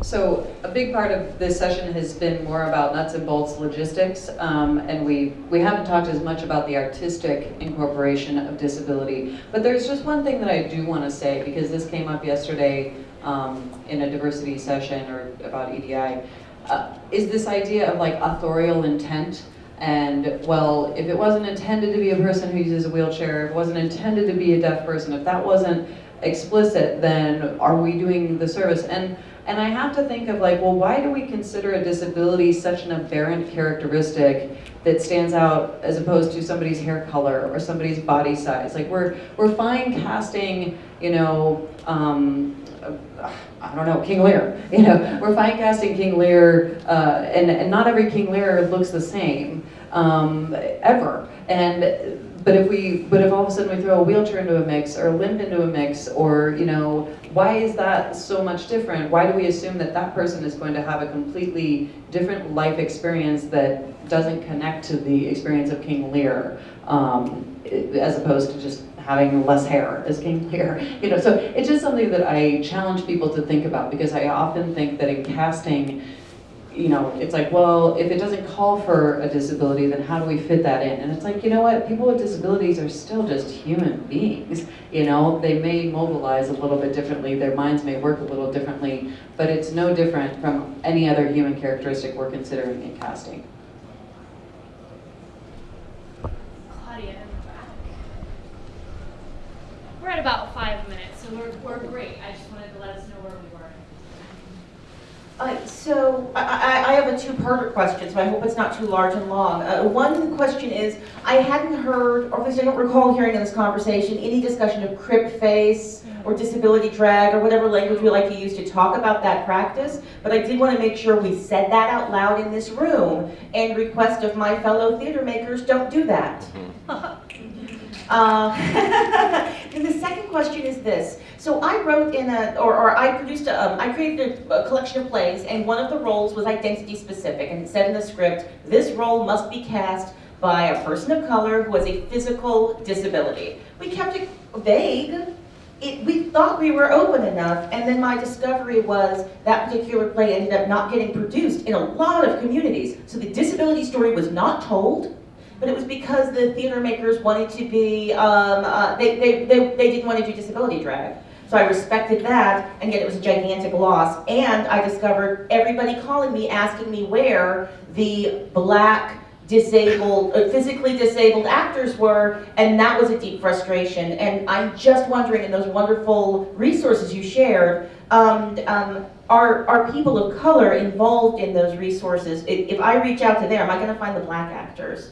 So a big part of this session has been more about nuts and bolts logistics, um, and we, we haven't talked as much about the artistic incorporation of disability. But there's just one thing that I do want to say, because this came up yesterday um, in a diversity session or about EDI, uh, is this idea of like authorial intent. And well, if it wasn't intended to be a person who uses a wheelchair, if it wasn't intended to be a deaf person, if that wasn't explicit, then are we doing the service? And and I have to think of like, well, why do we consider a disability such an aberrant characteristic that stands out as opposed to somebody's hair color or somebody's body size? Like we're we're fine casting, you know, um, uh, I don't know, King Lear. You know, we're fine casting King Lear, uh, and and not every King Lear looks the same um, ever. And but if we, but if all of a sudden we throw a wheelchair into a mix or a limp into a mix, or you know, why is that so much different? Why do we assume that that person is going to have a completely different life experience that doesn't connect to the experience of King Lear, um, as opposed to just having less hair as King Lear? You know, so it's just something that I challenge people to think about because I often think that in casting you know, it's like, well, if it doesn't call for a disability, then how do we fit that in? And it's like, you know what, people with disabilities are still just human beings. You know, they may mobilize a little bit differently, their minds may work a little differently, but it's no different from any other human characteristic we're considering in casting.
Claudia in the back. We're at about five minutes, so we're, we're great. I just wanted to let us know where we.
Uh, So I, I I have a two-parter question, so I hope it's not too large and long. Uh, One question is, I hadn't heard, or at least I don't recall hearing in this conversation, any discussion of crip face or disability drag or whatever language we like to use to talk about that practice. But I did want to make sure we said that out loud in this room and request of my fellow theater makers, don't do that. Uh, And the second question is this. So I wrote in a, or, or I produced, a, um, I created a, a collection of plays, and one of the roles was identity specific, and it said in the script, this role must be cast by a person of color who has a physical disability. We kept it vague. It, we thought we were open enough, and then my discovery was that particular play ended up not getting produced in a lot of communities. So the disability story was not told, but it was because the theater makers wanted to be, um, uh, they, they, they, they didn't want to do disability drag. So I respected that, and yet it was a gigantic loss. And I discovered everybody calling me, asking me where the black disabled, uh, physically disabled actors were, and that was a deep frustration. And I'm just wondering, in those wonderful resources you shared, um, um, are, are people of color involved in those resources? If, if I reach out to there, am I going to find the black actors?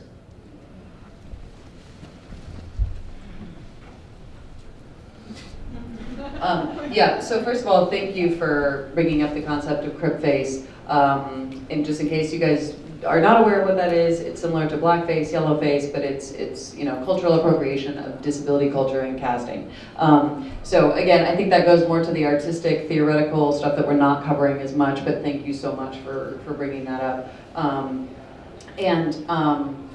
Um, yeah, so first of all, thank you for bringing up the concept of crip face. Um, and just in case you guys are not aware of what that is, it's similar to blackface, yellowface, but it's, it's you know, cultural appropriation of disability culture and casting. Um, so again, I think that goes more to the artistic, theoretical stuff that we're not covering as much, but thank you so much for, for bringing that up. Um, and um,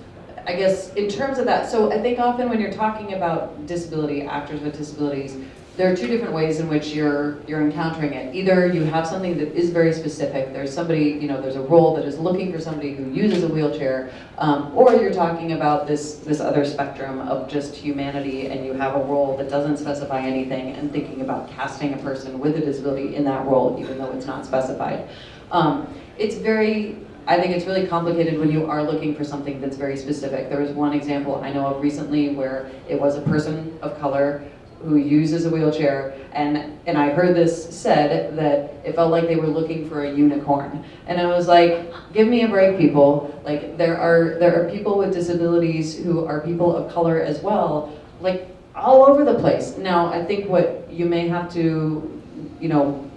I guess in terms of that, so I think often when you're talking about disability, actors with disabilities, there are two different ways in which you're you're encountering it. Either you have something that is very specific. There's somebody, you know, there's a role that is looking for somebody who uses a wheelchair, um, or you're talking about this this other spectrum of just humanity, and you have a role that doesn't specify anything, and thinking about casting a person with a disability in that role, even though it's not specified. Um, it's very I think it's really complicated when you are looking for something that's very specific. There was one example I know of recently where it was a person of color who uses a wheelchair, and, and I heard this said that it felt like they were looking for a unicorn. And I was like, give me a break, people. Like, there are, there are people with disabilities who are people of color as well, like, all over the place. Now, I think what you may have to, you know,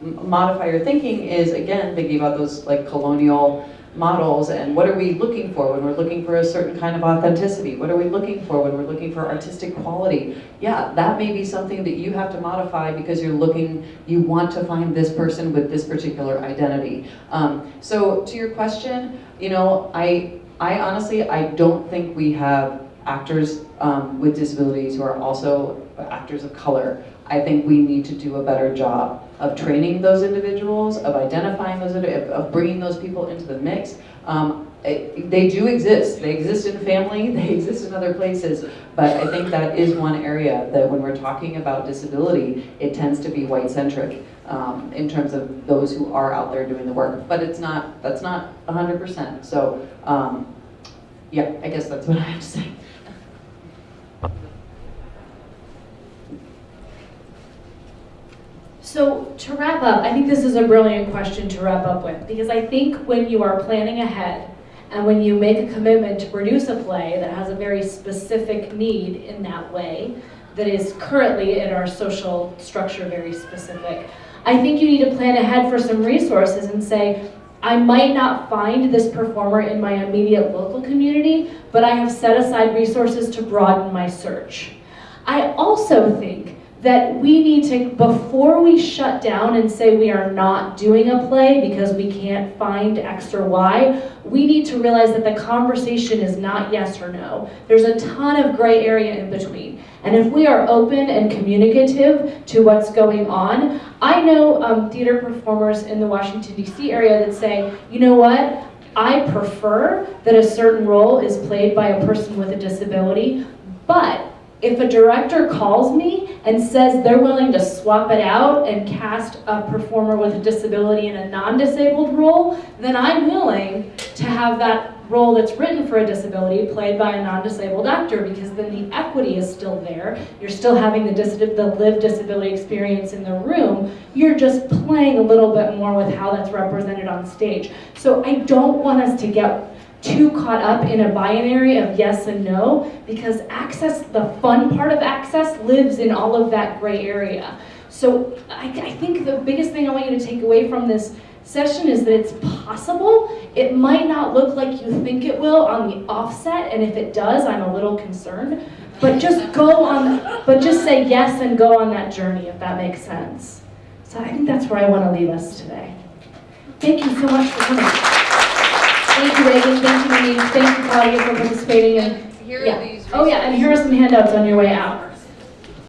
modify your thinking is, again, thinking about those, like, colonial models and what are we looking for when we're looking for a certain kind of authenticity? What are we looking for when we're looking for artistic quality? Yeah, that may be something that you have to modify because you're looking, you want to find this person with this particular identity. Um, so to your question, you know, I, I honestly, I don't think we have actors um, with disabilities who are also actors of color. I think we need to do a better job of training those individuals, of identifying those, of bringing those people into the mix. Um, it, they do exist. They exist in Phamaly, they exist in other places, but I think that is one area that when we're talking about disability, it tends to be white-centric um, in terms of those who are out there doing the work. But it's not, that's not 100%. So um, yeah, I guess that's what I have to say.
So to wrap up, I think this is a brilliant question to wrap up with because I think when you are planning ahead and when you make a commitment to produce a play that has a very specific need in that way, that is currently in our social structure very specific, I think you need to plan ahead for some resources and say, I might not find this performer in my immediate local community, but I have set aside resources to broaden my search. I also think that we need to, before we shut down and say we are not doing a play because we can't find X or Y, we need to realize that the conversation is not yes or no. There's a ton of gray area in between. And if we are open and communicative to what's going on, I know um, theater performers in the Washington, D.C. area that say, you know what? I prefer that a certain role is played by a person with a disability, but if a director calls me and says they're willing to swap it out and cast a performer with a disability in a non-disabled role, then I'm willing to have that role that's written for a disability played by a non-disabled actor because then the equity is still there. You're still having the, dis- the lived disability experience in the room. You're just playing a little bit more with how that's represented on stage. So I don't want us to get too caught up in a binary of yes and no because access, the fun part of access lives in all of that gray area. So I, I think the biggest thing I want you to take away from this session is that it's possible. It might not look like you think it will on the offset, and if it does, I'm a little concerned. But just go on, but just say yes and go on that journey, if that makes sense. So I think that's where I want to leave us today. Thank you so much for coming. Thank you, Regan. Thank you, Denise. Thank you, Claudia, for participating. And
Here
yeah. Oh, yeah, and here are some handouts on your way out.